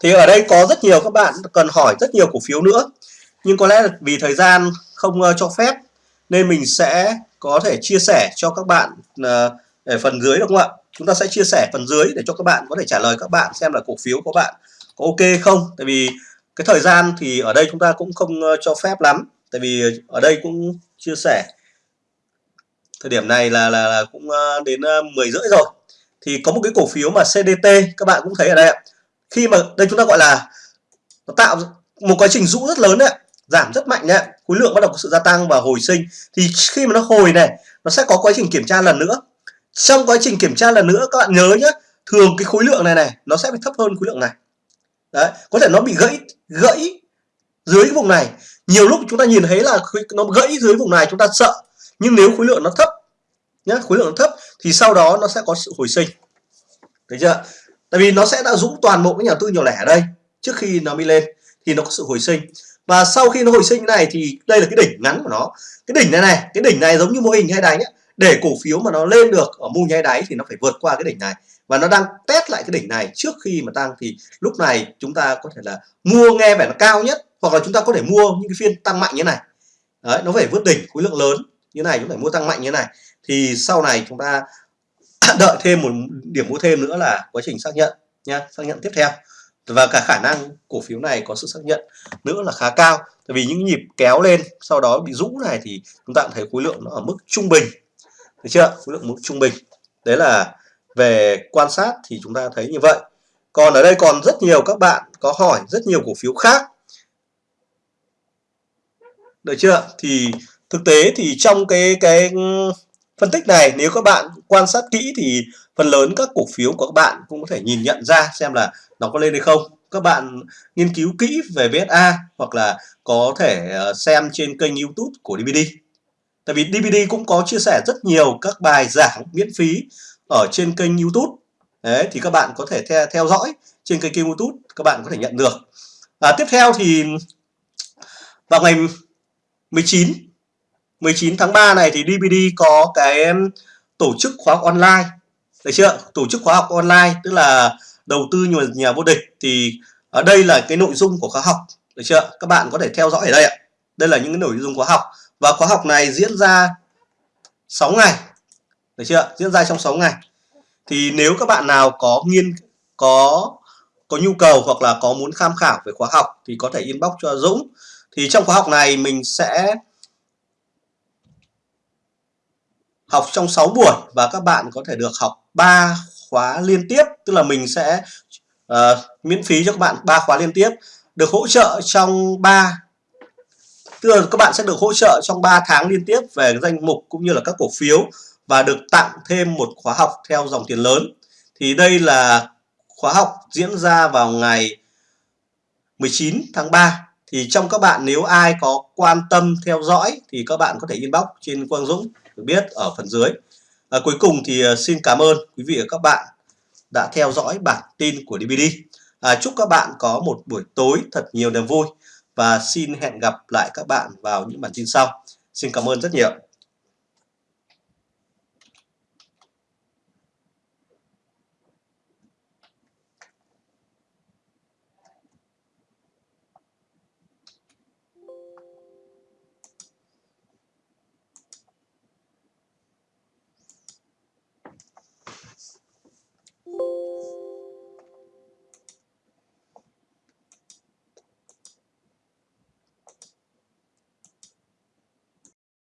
Thì ở đây có rất nhiều các bạn cần hỏi rất nhiều cổ phiếu nữa. Nhưng có lẽ là vì thời gian không ờ, cho phép nên mình sẽ có thể chia sẻ cho các bạn ờ, ở phần dưới đúng không ạ? Chúng ta sẽ chia sẻ phần dưới để cho các bạn có thể trả lời các bạn xem là cổ phiếu của bạn có ok không? Tại vì cái thời gian thì ở đây chúng ta cũng không ờ, cho phép lắm. Tại vì ở đây cũng chia sẻ. Thời điểm này là là, là cũng đến 10 rưỡi rồi. Thì có một cái cổ phiếu mà CDT các bạn cũng thấy ở đây ạ khi mà đây chúng ta gọi là nó tạo một quá trình rũ rất lớn đấy giảm rất mạnh đấy khối lượng bắt đầu có sự gia tăng và hồi sinh. Thì khi mà nó hồi này, nó sẽ có quá trình kiểm tra lần nữa. Trong quá trình kiểm tra lần nữa, các bạn nhớ nhé thường cái khối lượng này này, nó sẽ phải thấp hơn khối lượng này. Đấy, có thể nó bị gãy gãy dưới cái vùng này. Nhiều lúc chúng ta nhìn thấy là nó gãy dưới vùng này, chúng ta sợ. Nhưng nếu khối lượng nó thấp nhé khối lượng nó thấp thì sau đó nó sẽ có sự hồi sinh. Thấy chưa tại vì nó sẽ đã dũng toàn bộ cái nhà tư nhỏ lẻ ở đây trước khi nó đi lên, thì nó có sự hồi sinh. Và sau khi nó hồi sinh này thì đây là cái đỉnh ngắn của nó. Cái đỉnh này này, cái đỉnh này giống như mô hình hay đáy ấy. để cổ phiếu mà nó lên được ở mô nháy đáy thì nó phải vượt qua cái đỉnh này. Và nó đang test lại cái đỉnh này trước khi mà tăng thì lúc này chúng ta có thể là mua nghe vẻ nó cao nhất, hoặc là chúng ta có thể mua những cái phiên tăng mạnh như này. Đấy, nó phải vượt đỉnh khối lượng lớn như này, chúng phải mua tăng mạnh như này. Thì sau này chúng ta đợi thêm một điểm mua thêm nữa là quá trình xác nhận nha, xác nhận tiếp theo. Và cả khả năng cổ phiếu này có sự xác nhận nữa là khá cao. Tại vì những nhịp kéo lên, sau đó bị rũ này thì chúng ta cũng thấy khối lượng nó ở mức trung bình. Được chưa? Khối lượng mức trung bình. Đấy là về quan sát thì chúng ta thấy như vậy. Còn ở đây còn rất nhiều các bạn có hỏi rất nhiều cổ phiếu khác. Được chưa? Thì thực tế thì trong cái cái phân tích này nếu các bạn quan sát kỹ thì phần lớn các cổ phiếu của các bạn cũng có thể nhìn nhận ra xem là nó có lên hay không. Các bạn nghiên cứu kỹ về VSA hoặc là có thể ờ, xem trên kênh YouTube của DVD tại vì DVD cũng có chia sẻ rất nhiều các bài giảng miễn phí ở trên kênh YouTube. Đấy, thì các bạn có thể theo, theo dõi trên kênh YouTube các bạn có thể nhận được. À, tiếp theo thì vào ngày 19 19 tháng 3 này thì DPD có cái tổ chức khóa học online. Được chưa? Tổ chức khóa học online tức là đầu tư nhà, nhà vô địch. Thì ở đây là cái nội dung của khóa học. Được chưa? Các bạn có thể theo dõi ở đây ạ. Đây là những cái nội dung khóa học. Và khóa học này diễn ra 6 ngày. Được chưa? Diễn ra trong 6 ngày. Thì nếu các bạn nào có nghiên có có nhu cầu hoặc là có muốn tham khảo về khóa học thì có thể inbox cho Dũng. Thì trong khóa học này mình sẽ học trong 6 buổi và các bạn có thể được học 3 khóa liên tiếp tức là mình sẽ uh, miễn phí cho các bạn 3 khóa liên tiếp được hỗ trợ trong 3 tức là các bạn sẽ được hỗ trợ trong 3 tháng liên tiếp về danh mục cũng như là các cổ phiếu và được tặng thêm một khóa học theo dòng tiền lớn. Thì đây là khóa học diễn ra vào ngày 19 tháng 3 thì trong các bạn nếu ai có quan tâm theo dõi thì các bạn có thể inbox trên Quang Dũng được biết ở phần dưới. À, cuối cùng thì à, xin cảm ơn quý vị và các bạn đã theo dõi bản tin của DVD à, chúc các bạn có một buổi tối thật nhiều niềm vui và xin hẹn gặp lại các bạn vào những bản tin sau. Xin cảm ơn rất nhiều.